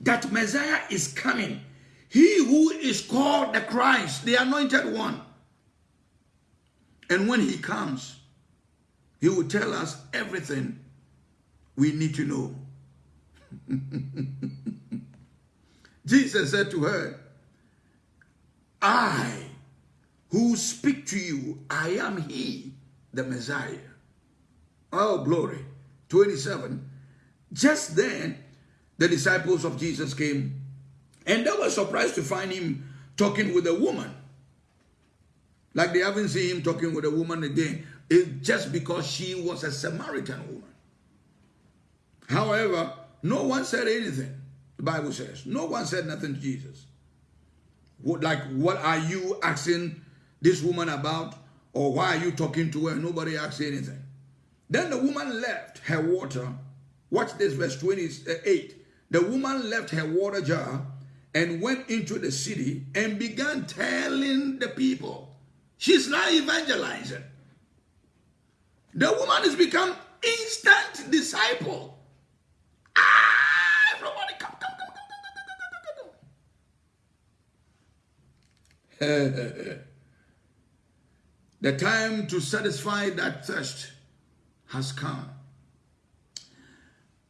that Messiah is coming. He who is called the Christ, the anointed one. And when he comes, he will tell us everything we need to know. Jesus said to her, I who speak to you, I am he, the Messiah. Oh, glory. 27. Just then, the disciples of Jesus came and they were surprised to find him talking with a woman. Like they haven't seen him talking with a woman again. It's just because she was a Samaritan woman. However, no one said anything. The Bible says. No one said nothing to Jesus. Like, what are you asking this woman about? Or why are you talking to her? Nobody asked anything. Then the woman left her water. Watch this, verse 28. The woman left her water jar and went into the city and began telling the people. She's now evangelizing. The woman has become instant disciple. Ah, everybody come, come, come, come, come, come, come. the time to satisfy that thirst has come.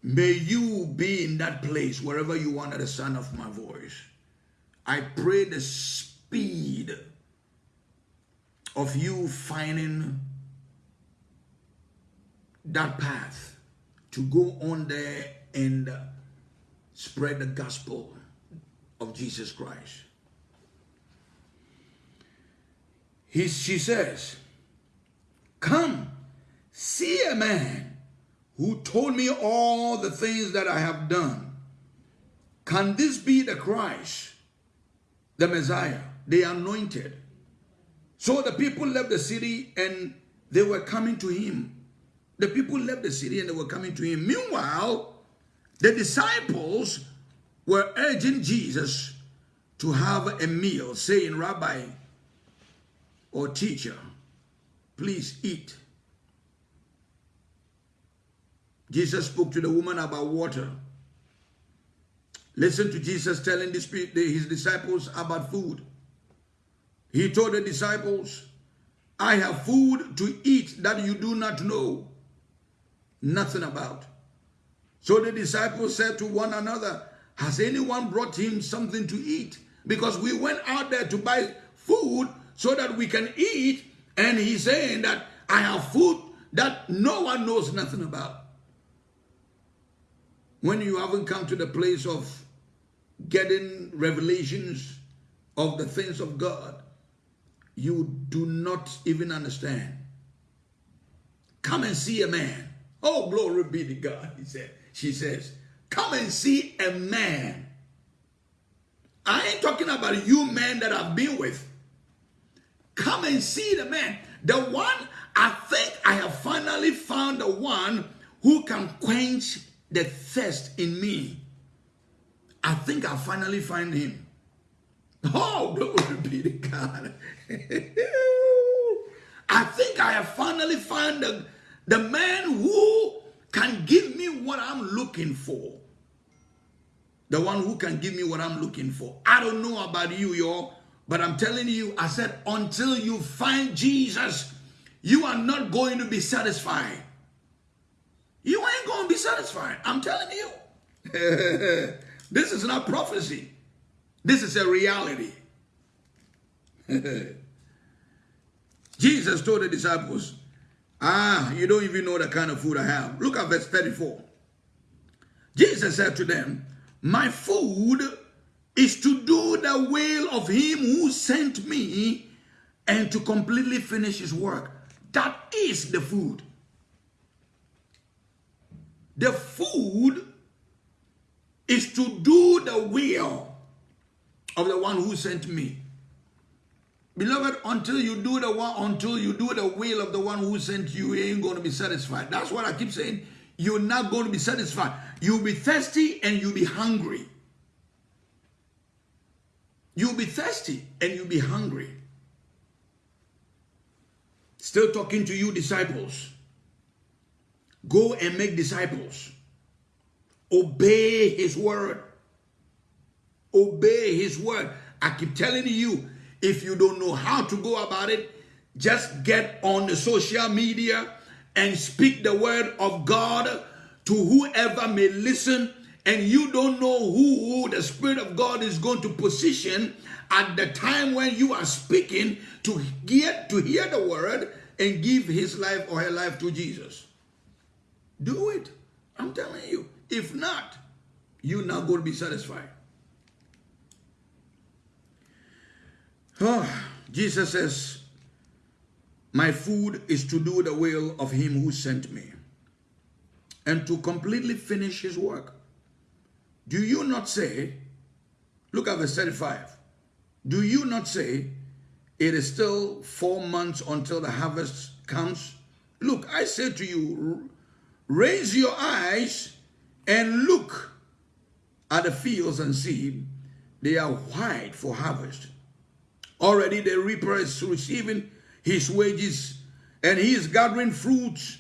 May you be in that place wherever you are at the sound of my voice. I pray the speed of you finding that path to go on there and spread the gospel of Jesus Christ. He, she says, Come see a man who told me all the things that I have done. Can this be the Christ, the Messiah, the anointed? So the people left the city and they were coming to him. The people left the city and they were coming to him. Meanwhile, the disciples were urging Jesus to have a meal, saying, Rabbi or teacher, please eat. Jesus spoke to the woman about water. Listen to Jesus telling his disciples about food. He told the disciples, I have food to eat that you do not know nothing about. So the disciples said to one another, Has anyone brought him something to eat? Because we went out there to buy food so that we can eat. And he's saying that I have food that no one knows nothing about. When you haven't come to the place of getting revelations of the things of God, you do not even understand. Come and see a man. Oh, glory be to God, he said. She says, come and see a man. I ain't talking about you men that I've been with. Come and see the man. The one, I think I have finally found the one who can quench the thirst in me. I think I finally find him. Oh, glory be to God. I think I have finally found the, the man who can give me what I'm looking for. The one who can give me what I'm looking for. I don't know about you, y'all, but I'm telling you, I said, until you find Jesus, you are not going to be satisfied. You ain't going to be satisfied. I'm telling you. this is not prophecy. This is a reality. Jesus told the disciples, Ah, you don't even know the kind of food I have. Look at verse 34. Jesus said to them, My food is to do the will of him who sent me and to completely finish his work. That is the food. The food is to do the will of the one who sent me. Beloved, until you do the one, until you do the will of the one who sent you, you ain't going to be satisfied. That's what I keep saying. You're not going to be satisfied. You'll be thirsty and you'll be hungry. You'll be thirsty and you'll be hungry. Still talking to you, disciples. Go and make disciples. Obey his word. Obey his word. I keep telling you, if you don't know how to go about it, just get on the social media and speak the word of God to whoever may listen. And you don't know who the Spirit of God is going to position at the time when you are speaking to get to hear the word and give his life or her life to Jesus. Do it. I'm telling you. If not, you're not going to be satisfied. Oh, Jesus says, My food is to do the will of him who sent me and to completely finish his work. Do you not say, look at verse 35, do you not say, it is still four months until the harvest comes? Look, I say to you, raise your eyes and look at the fields and see they are white for harvest. Already the reaper is receiving his wages and he is gathering fruits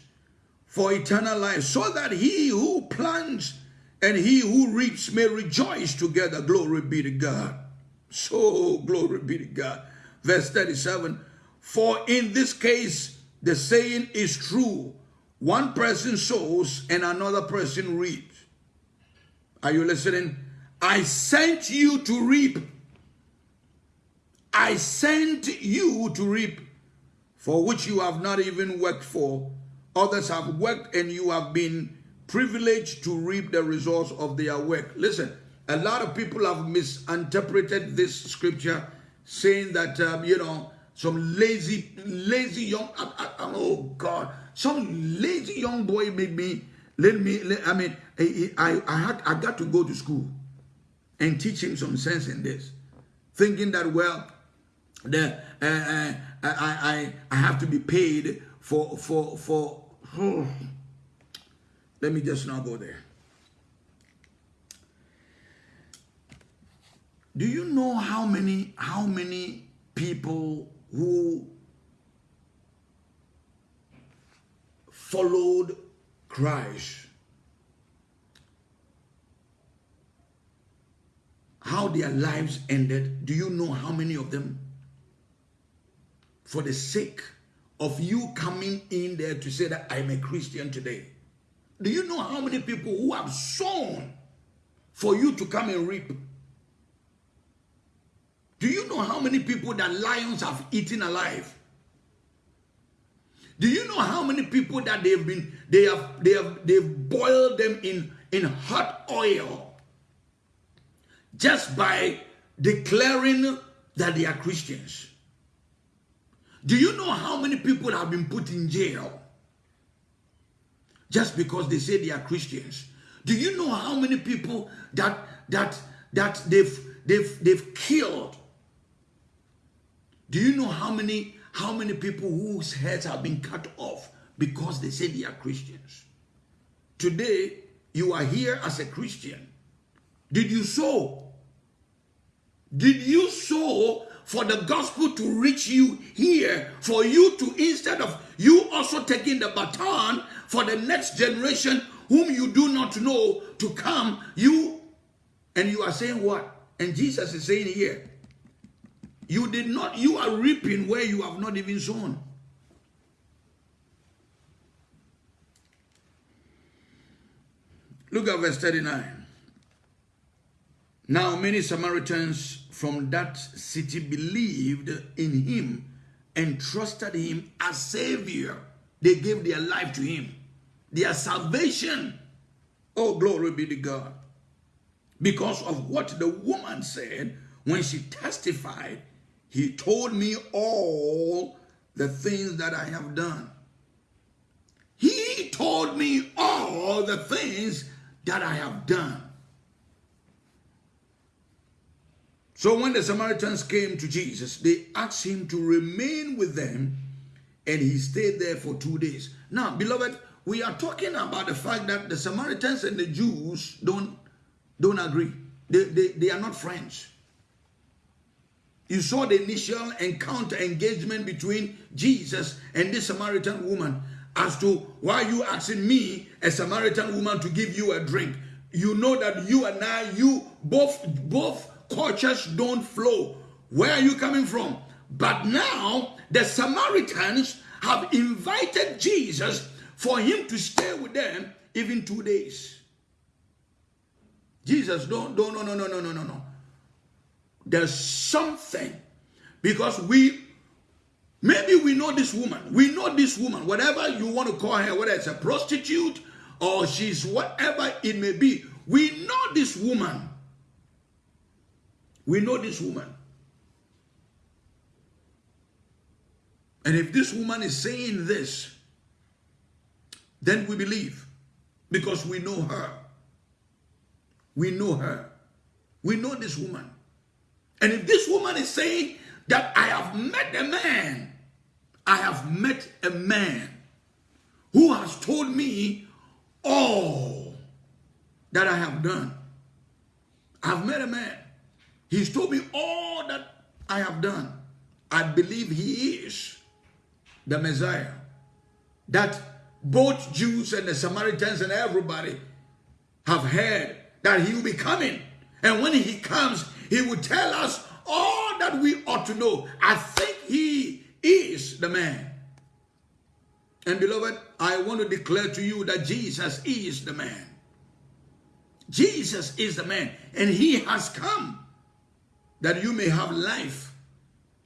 for eternal life so that he who plants and he who reaps may rejoice together. Glory be to God. So glory be to God. Verse 37, for in this case, the saying is true. One person sows and another person reaps. Are you listening? I sent you to reap I sent you to reap for which you have not even worked for. Others have worked and you have been privileged to reap the results of their work. Listen, a lot of people have misinterpreted this scripture saying that, um, you know, some lazy, lazy young, oh God, some lazy young boy made me, let me, let, I mean, I, I, I, had, I got to go to school and teach him some sense in this. Thinking that, well, that uh, uh, I, I I have to be paid for for for. Oh. Let me just not go there. Do you know how many how many people who followed Christ. How their lives ended, do you know how many of them? For the sake of you coming in there to say that I'm a Christian today. Do you know how many people who have sown for you to come and reap? Do you know how many people that lions have eaten alive? Do you know how many people that they've been they have they have they've boiled them in in hot oil just by declaring that they are Christians? Do you know how many people have been put in jail just because they say they are Christians? Do you know how many people that that that they've they've they've killed? Do you know how many how many people whose heads have been cut off because they say they are Christians? Today you are here as a Christian. Did you sow? Did you sow for the gospel to reach you here, for you to, instead of you also taking the baton for the next generation whom you do not know to come, you, and you are saying what? And Jesus is saying here, you did not, you are reaping where you have not even sown. Look at verse 39. Now many Samaritans from that city believed in him and trusted him as Savior. They gave their life to him. Their salvation. Oh, glory be to God. Because of what the woman said when she testified, he told me all the things that I have done. He told me all the things that I have done. So when the Samaritans came to Jesus, they asked him to remain with them and he stayed there for two days. Now, beloved, we are talking about the fact that the Samaritans and the Jews don't, don't agree. They, they, they are not friends. You saw the initial encounter engagement between Jesus and this Samaritan woman as to why you asking me, a Samaritan woman, to give you a drink. You know that you and I, you both, both cultures don't flow. Where are you coming from? But now the Samaritans have invited Jesus for him to stay with them even two days. Jesus, don't, don't, no, no, no, no, no, no, no. There's something because we, maybe we know this woman. We know this woman, whatever you want to call her, whether it's a prostitute or she's whatever it may be. We know this woman. We know this woman. And if this woman is saying this, then we believe because we know her. We know her. We know this woman. And if this woman is saying that I have met a man, I have met a man who has told me all that I have done. I've met a man. He's told me all that I have done. I believe he is the Messiah. That both Jews and the Samaritans and everybody have heard that he will be coming. And when he comes, he will tell us all that we ought to know. I think he is the man. And beloved, I want to declare to you that Jesus is the man. Jesus is the man. And he has come that you may have life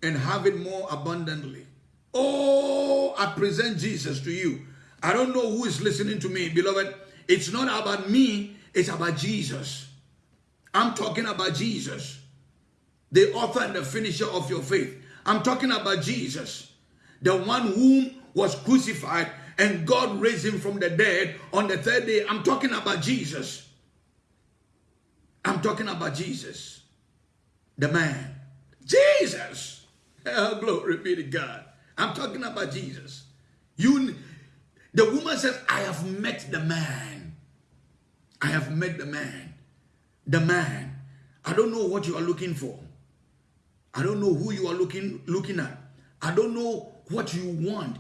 and have it more abundantly. Oh, I present Jesus to you. I don't know who is listening to me, beloved. It's not about me, it's about Jesus. I'm talking about Jesus, the author and the finisher of your faith. I'm talking about Jesus, the one whom was crucified and God raised him from the dead on the third day. I'm talking about Jesus. I'm talking about Jesus the man. Jesus. Oh, glory be to God. I'm talking about Jesus. You, the woman says, I have met the man. I have met the man. The man. I don't know what you are looking for. I don't know who you are looking looking at. I don't know what you want.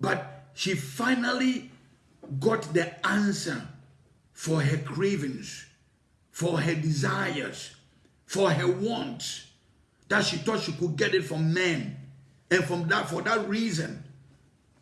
But she finally got the answer for her cravings, for her desires, for her want that she thought she could get it from men. And from that, for that reason,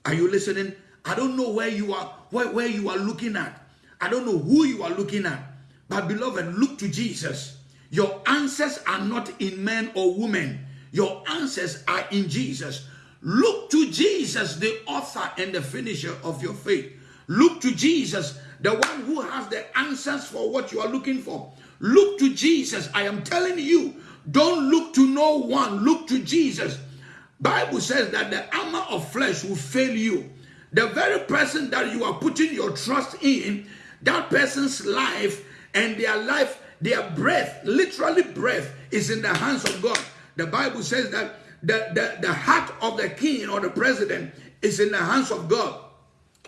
are you listening? I don't know where you are, where, where you are looking at. I don't know who you are looking at. But beloved, look to Jesus. Your answers are not in men or women. Your answers are in Jesus. Look to Jesus, the author and the finisher of your faith. Look to Jesus, the one who has the answers for what you are looking for. Look to Jesus. I am telling you, don't look to no one. Look to Jesus. Bible says that the armor of flesh will fail you. The very person that you are putting your trust in, that person's life and their life, their breath, literally breath, is in the hands of God. The Bible says that the, the, the heart of the king or the president is in the hands of God.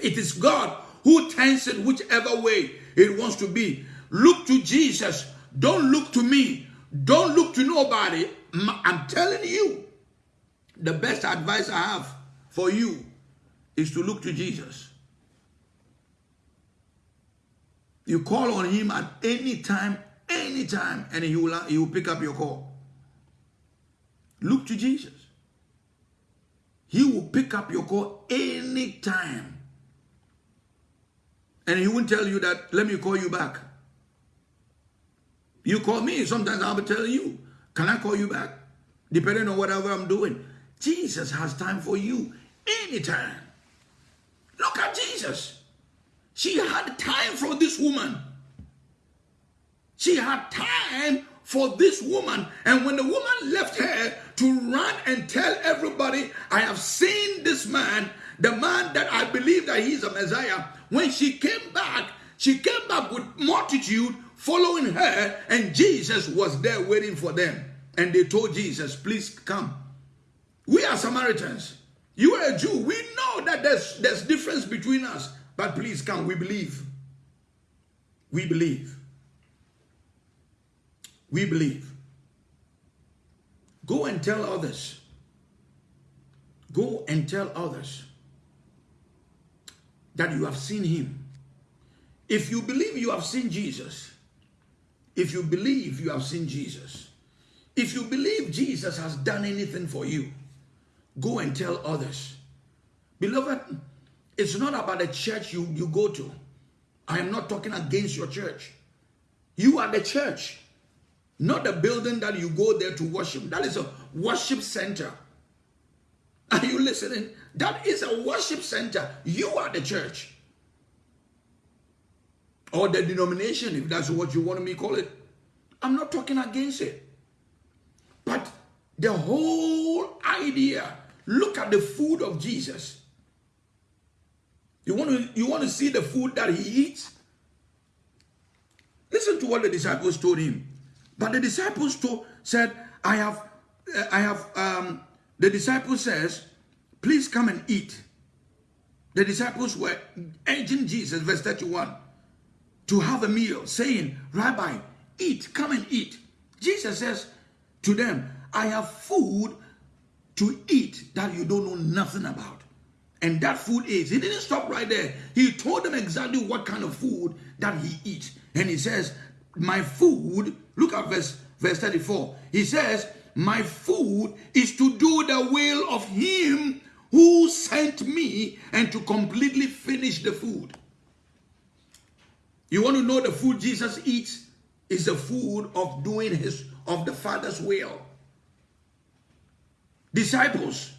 It is God who turns it whichever way it wants to be. Look to Jesus. Don't look to me. Don't look to nobody. I'm telling you, the best advice I have for you is to look to Jesus. You call on him at any time, any time, and he will, he will pick up your call. Look to Jesus. He will pick up your call anytime. And he won't tell you that, let me call you back. You call me, sometimes I'll be telling you, can I call you back? Depending on whatever I'm doing. Jesus has time for you anytime. Look at Jesus. She had time for this woman. She had time for this woman. And when the woman left her to run and tell everybody, I have seen this man, the man that I believe that he's a Messiah, when she came back, she came back with multitude following her, and Jesus was there waiting for them. And they told Jesus, Please come. We are Samaritans. You are a Jew. We know that there's, there's difference between us. But please come. We believe. We believe. We believe. Go and tell others. Go and tell others that you have seen him. If you believe you have seen Jesus, if you believe you have seen Jesus, if you believe Jesus has done anything for you, go and tell others. Beloved, it's not about the church you, you go to. I am not talking against your church. You are the church, not the building that you go there to worship. That is a worship center. Are you listening? That is a worship center. You are the church. Or the denomination, if that's what you want me to call it. I'm not talking against it. But the whole idea, look at the food of Jesus. You want to you want to see the food that he eats? Listen to what the disciples told him. But the disciples told, said, I have I have um the disciple says, please come and eat. The disciples were urging Jesus, verse 31, to have a meal, saying, Rabbi, eat, come and eat. Jesus says to them, I have food to eat that you don't know nothing about. And that food is, he didn't stop right there. He told them exactly what kind of food that he eats. And he says, my food, look at verse, verse 34. He says, my food is to do the will of him who sent me and to completely finish the food. You want to know the food Jesus eats? Is the food of doing his of the Father's will. Disciples,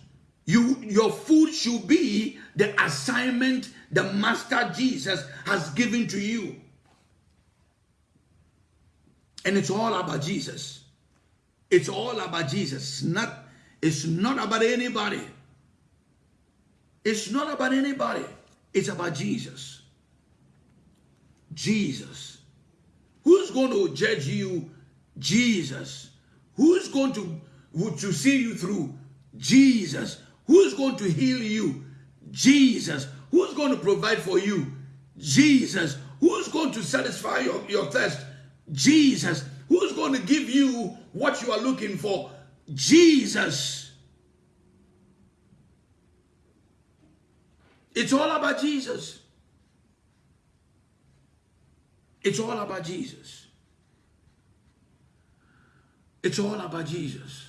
you your food should be the assignment the Master Jesus has given to you. And it's all about Jesus. It's all about Jesus. It's not, it's not about anybody. It's not about anybody. It's about Jesus. Jesus. Who's going to judge you? Jesus. Who's going to, to see you through? Jesus. Who's going to heal you? Jesus. Who's going to provide for you? Jesus. Who's going to satisfy your, your thirst? Jesus. Who's going to give you what you are looking for? Jesus. It's all about Jesus. It's all about Jesus. It's all about Jesus.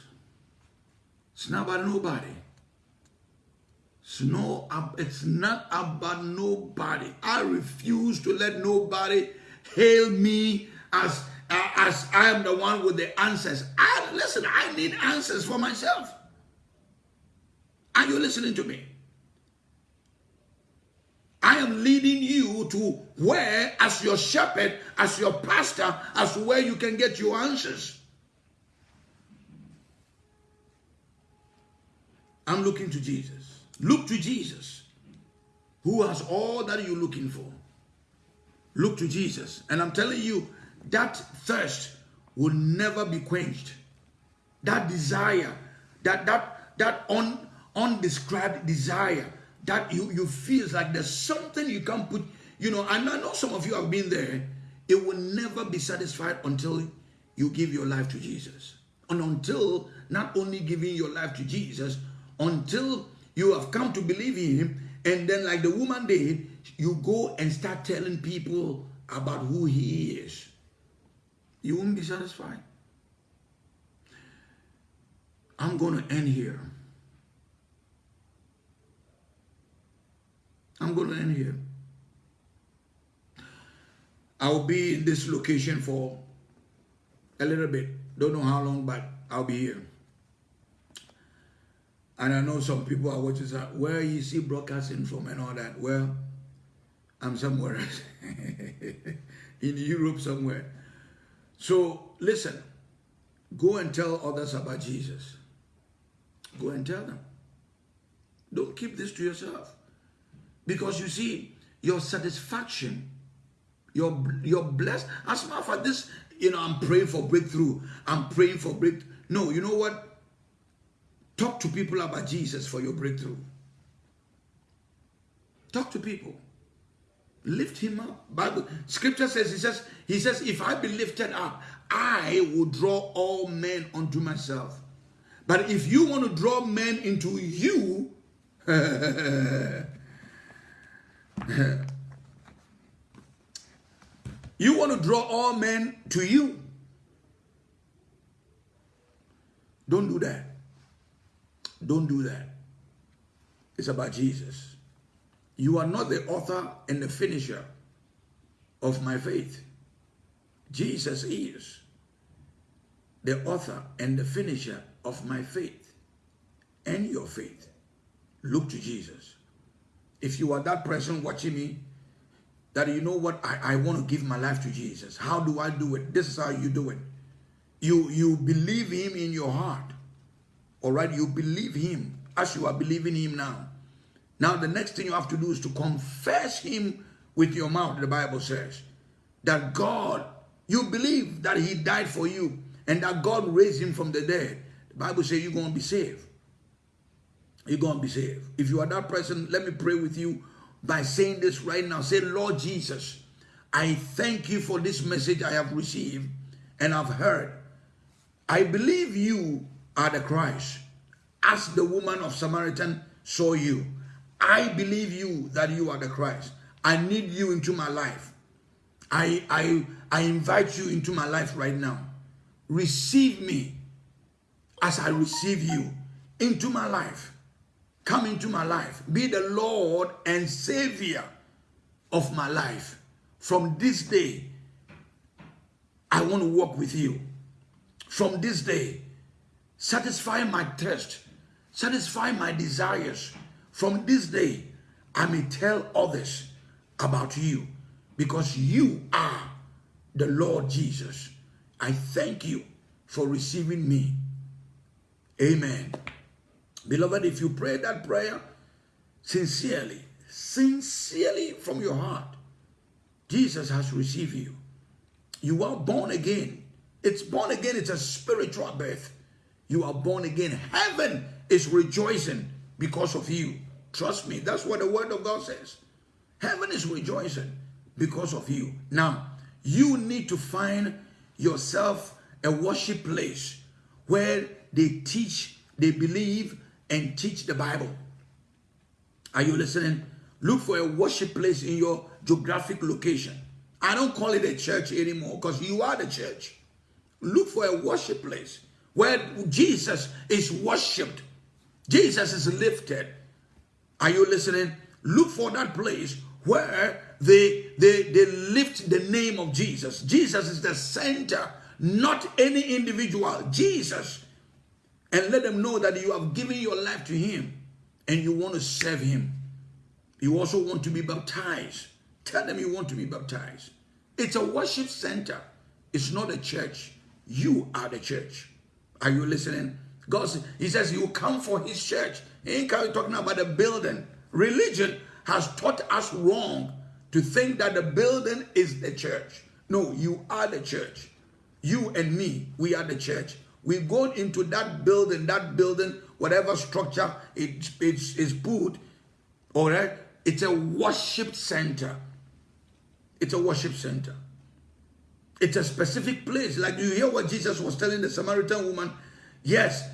It's not about nobody. It's, no, it's not about nobody. I refuse to let nobody hail me as, uh, as I am the one with the answers. I listen, I need answers for myself. Are you listening to me? I am leading you to where, as your shepherd, as your pastor, as where you can get your answers. I'm looking to Jesus. Look to Jesus, who has all that you're looking for. Look to Jesus. And I'm telling you, that thirst will never be quenched. That desire, that that that un, undescribed desire that you, you feel like there's something you can't put, you know, and I know some of you have been there. It will never be satisfied until you give your life to Jesus. And until not only giving your life to Jesus, until you have come to believe in him, and then like the woman did, you go and start telling people about who he is. You won't be satisfied. I'm going to end here. I'm going to end here. I'll be in this location for a little bit. Don't know how long, but I'll be here. And I know some people are watching, where you see broadcasting from and all that. Well, I'm somewhere else, in Europe somewhere. So listen, go and tell others about Jesus. Go and tell them. Don't keep this to yourself. Because you see, your satisfaction, your your blessed. As a matter of fact, this, you know, I'm praying for breakthrough. I'm praying for break. No, you know what? Talk to people about Jesus for your breakthrough. Talk to people. Lift him up. Bible scripture says, he says, he says, if I be lifted up, I will draw all men unto myself. But if you want to draw men into you, you want to draw all men to you. Don't do that. Don't do that. It's about Jesus. You are not the author and the finisher of my faith. Jesus is the author and the finisher of my faith and your faith. Look to Jesus. If you are that person watching me, that you know what, I, I want to give my life to Jesus. How do I do it? This is how you do it. You, you believe him in your heart. All right, you believe him as you are believing him now. Now, the next thing you have to do is to confess him with your mouth, the Bible says. That God, you believe that he died for you and that God raised him from the dead. The Bible says you're going to be saved you're going to be saved. If you are that person, let me pray with you by saying this right now. Say, Lord Jesus, I thank you for this message I have received and I've heard. I believe you are the Christ. As the woman of Samaritan saw you, I believe you that you are the Christ. I need you into my life. I, I, I invite you into my life right now. Receive me as I receive you into my life. Come into my life. Be the Lord and Savior of my life. From this day, I want to walk with you. From this day, satisfy my thirst, satisfy my desires. From this day, I may tell others about you because you are the Lord Jesus. I thank you for receiving me. Amen. Beloved, if you pray that prayer sincerely, sincerely from your heart, Jesus has received you. You are born again. It's born again, it's a spiritual birth. You are born again. Heaven is rejoicing because of you. Trust me, that's what the word of God says. Heaven is rejoicing because of you. Now, you need to find yourself a worship place where they teach, they believe, and teach the Bible. Are you listening? Look for a worship place in your geographic location. I don't call it a church anymore because you are the church. Look for a worship place where Jesus is worshipped. Jesus is lifted. Are you listening? Look for that place where they, they, they lift the name of Jesus. Jesus is the center, not any individual. Jesus. And let them know that you have given your life to him and you want to serve him. You also want to be baptized. Tell them you want to be baptized. It's a worship center. It's not a church. You are the church. Are you listening? God, he says you come for his church. He ain't talking about the building. Religion has taught us wrong to think that the building is the church. No, you are the church. You and me, we are the church. We go into that building, that building, whatever structure it, it's, is put, all right? It's a worship center. It's a worship center. It's a specific place. Like you hear what Jesus was telling the Samaritan woman. Yes,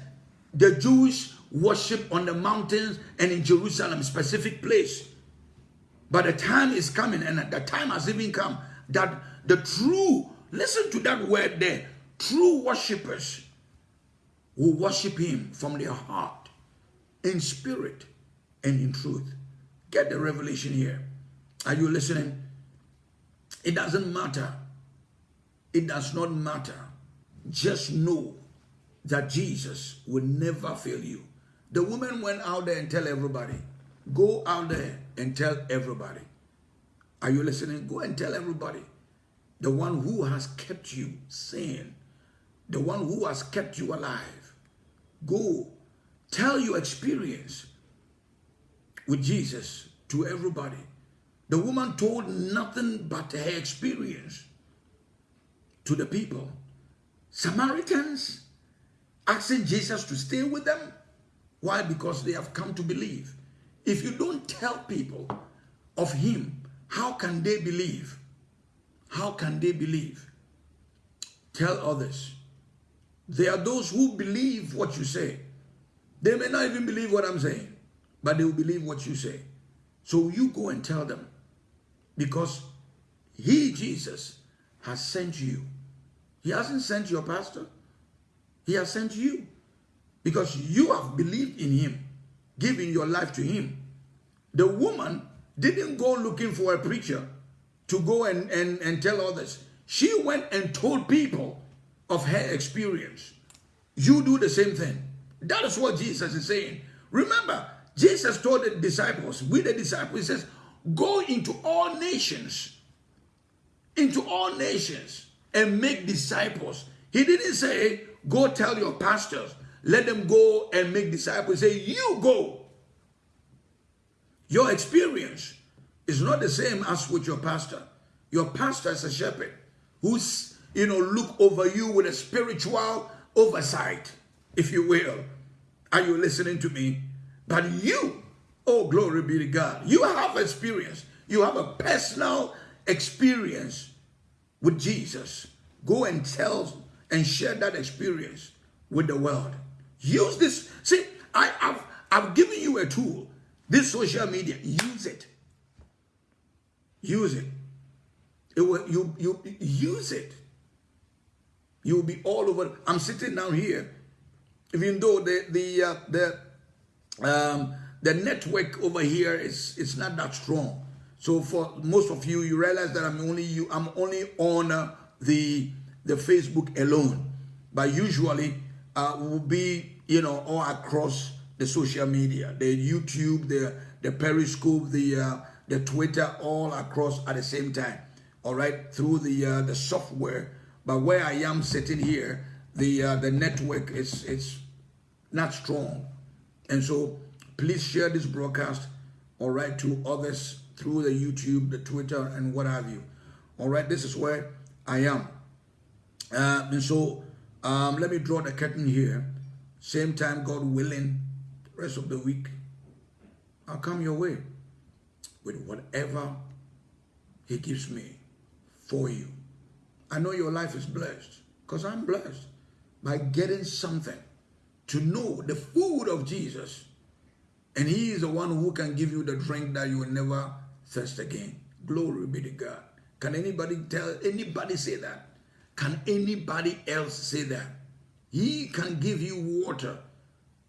the Jews worship on the mountains and in Jerusalem, specific place. But the time is coming, and the time has even come that the true, listen to that word there, true worshippers will worship him from their heart, in spirit and in truth. Get the revelation here. Are you listening? It doesn't matter it does not matter. Just know that Jesus will never fail you. The woman went out there and tell everybody. Go out there and tell everybody. Are you listening? Go and tell everybody. The one who has kept you sane. The one who has kept you alive. Go. Tell your experience with Jesus to everybody. The woman told nothing but her experience to the people. Samaritans asking Jesus to stay with them. Why? Because they have come to believe. If you don't tell people of him, how can they believe? How can they believe? Tell others. There are those who believe what you say. They may not even believe what I'm saying, but they will believe what you say. So you go and tell them because he, Jesus, has sent you he hasn't sent your pastor. He has sent you. Because you have believed in him, giving your life to him. The woman didn't go looking for a preacher to go and, and, and tell others. She went and told people of her experience. You do the same thing. That is what Jesus is saying. Remember, Jesus told the disciples, we the disciples, he says, go into all nations. Into all nations and make disciples. He didn't say, go tell your pastors, let them go and make disciples. Say, you go. Your experience is not the same as with your pastor. Your pastor is a shepherd who's, you know, look over you with a spiritual oversight, if you will. Are you listening to me? But you, oh, glory be to God, you have experience. You have a personal experience with Jesus. Go and tell and share that experience with the world. Use this. See, I, have I've given you a tool. This social media, use it. Use it. It will you you use it. You'll be all over. I'm sitting down here, even though the the uh, the um, the network over here is it's not that strong. So for most of you, you realize that I'm only you. I'm only on uh, the the Facebook alone, but usually uh, will be you know all across the social media, the YouTube, the the Periscope, the uh, the Twitter, all across at the same time. All right, through the uh, the software. But where I am sitting here, the uh, the network is it's not strong, and so please share this broadcast. All right, to others through the YouTube, the Twitter, and what have you. All right, this is where I am. Uh, and so um, let me draw the curtain here. Same time, God willing, rest of the week, I'll come your way with whatever He gives me for you. I know your life is blessed because I'm blessed by getting something to know the food of Jesus. And He is the one who can give you the drink that you will never thirst again. Glory be to God. Can anybody tell anybody say that? can anybody else say that? He can give you water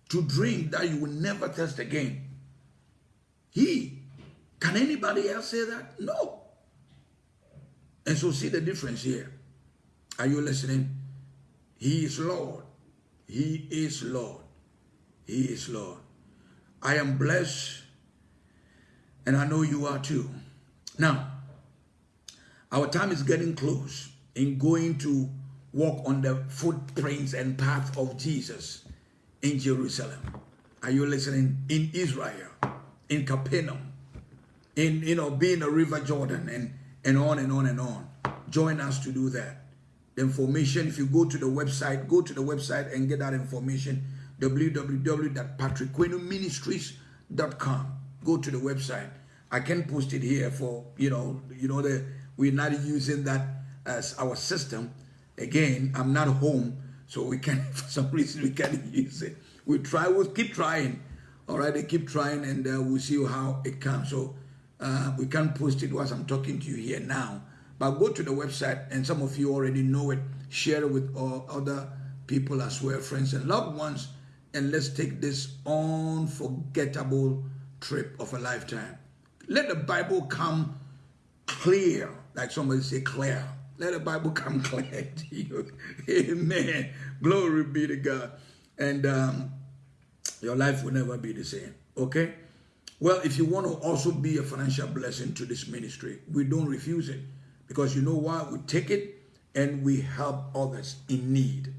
to drink that you will never thirst again. He. Can anybody else say that? No. And so see the difference here. Are you listening? He is Lord. He is Lord. He is Lord. I am blessed and I know you are too. Now, our time is getting close in going to walk on the footprints and path of Jesus in Jerusalem. Are you listening? In Israel, in Capernaum, in you know, being a river Jordan and and on and on and on. Join us to do that. The information, if you go to the website, go to the website and get that information www.patrickquenoministries.com. Go to the website. I can post it here for you know, you know that we're not using that as our system. Again, I'm not home, so we can for some reason we can't use it. We try, we'll keep trying. All right, they keep trying, and uh, we'll see how it comes. So uh, we can't post it whilst I'm talking to you here now. But go to the website, and some of you already know it. Share it with all other people as well, friends and loved ones, and let's take this unforgettable trip of a lifetime. Let the Bible come clear, like somebody say clear. Let the Bible come clear to you. Amen. Glory be to God. And um, your life will never be the same. Okay? Well, if you want to also be a financial blessing to this ministry, we don't refuse it. Because you know why? We take it and we help others in need.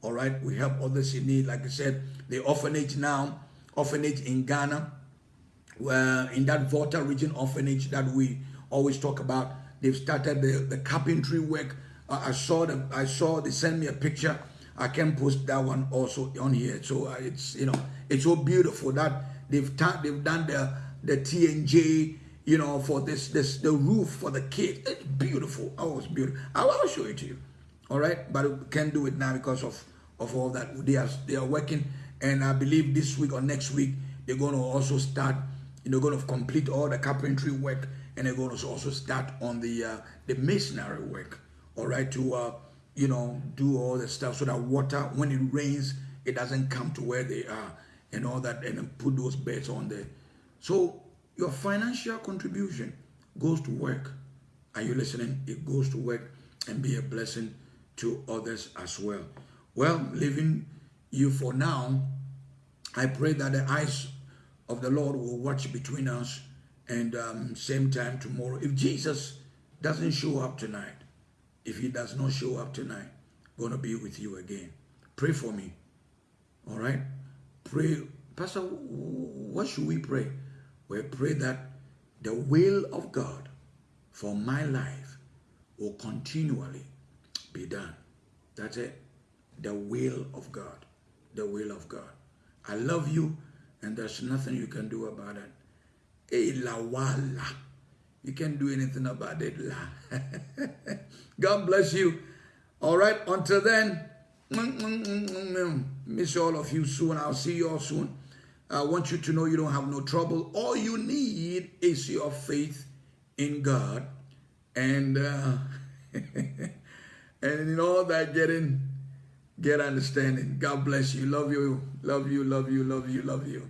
All right? We help others in need. Like I said, the orphanage now, orphanage in Ghana, in that Volta region orphanage that we always talk about, they've started the, the carpentry work. I saw them, I saw they sent me a picture. I can post that one also on here. So uh, it's, you know, it's so beautiful that they've, they've done the, the TNJ you know, for this, this, the roof for the kids. It's beautiful. Oh, it's beautiful. I'll, I'll show it to you. All right. But we can't do it now because of, of all that. They are, they are working. And I believe this week or next week, they're going to also start, you know, going to complete all the carpentry work. And they're going to also start on the, uh, the masonry work. All right. To, uh, you know, do all the stuff so that water, when it rains, it doesn't come to where they are and all that. And put those beds on there. So your financial contribution goes to work. Are you listening? It goes to work and be a blessing to others as well. Well, leaving you for now, I pray that the eyes of the Lord will watch between us and um, same time tomorrow. If Jesus doesn't show up tonight, if he does not show up tonight, going to be with you again. Pray for me. All right? Pray. Pastor, what should we pray? we pray that the will of God for my life will continually be done. That's it. The will of God. The will of God. I love you, and there's nothing you can do about it. Hey, la wala. You can't do anything about it. God bless you. All right, until then, miss all of you soon. I'll see you all soon. I want you to know you don't have no trouble. All you need is your faith in God. And uh, and in all that getting, get understanding. God bless you. Love you. Love you. Love you. Love you. Love you.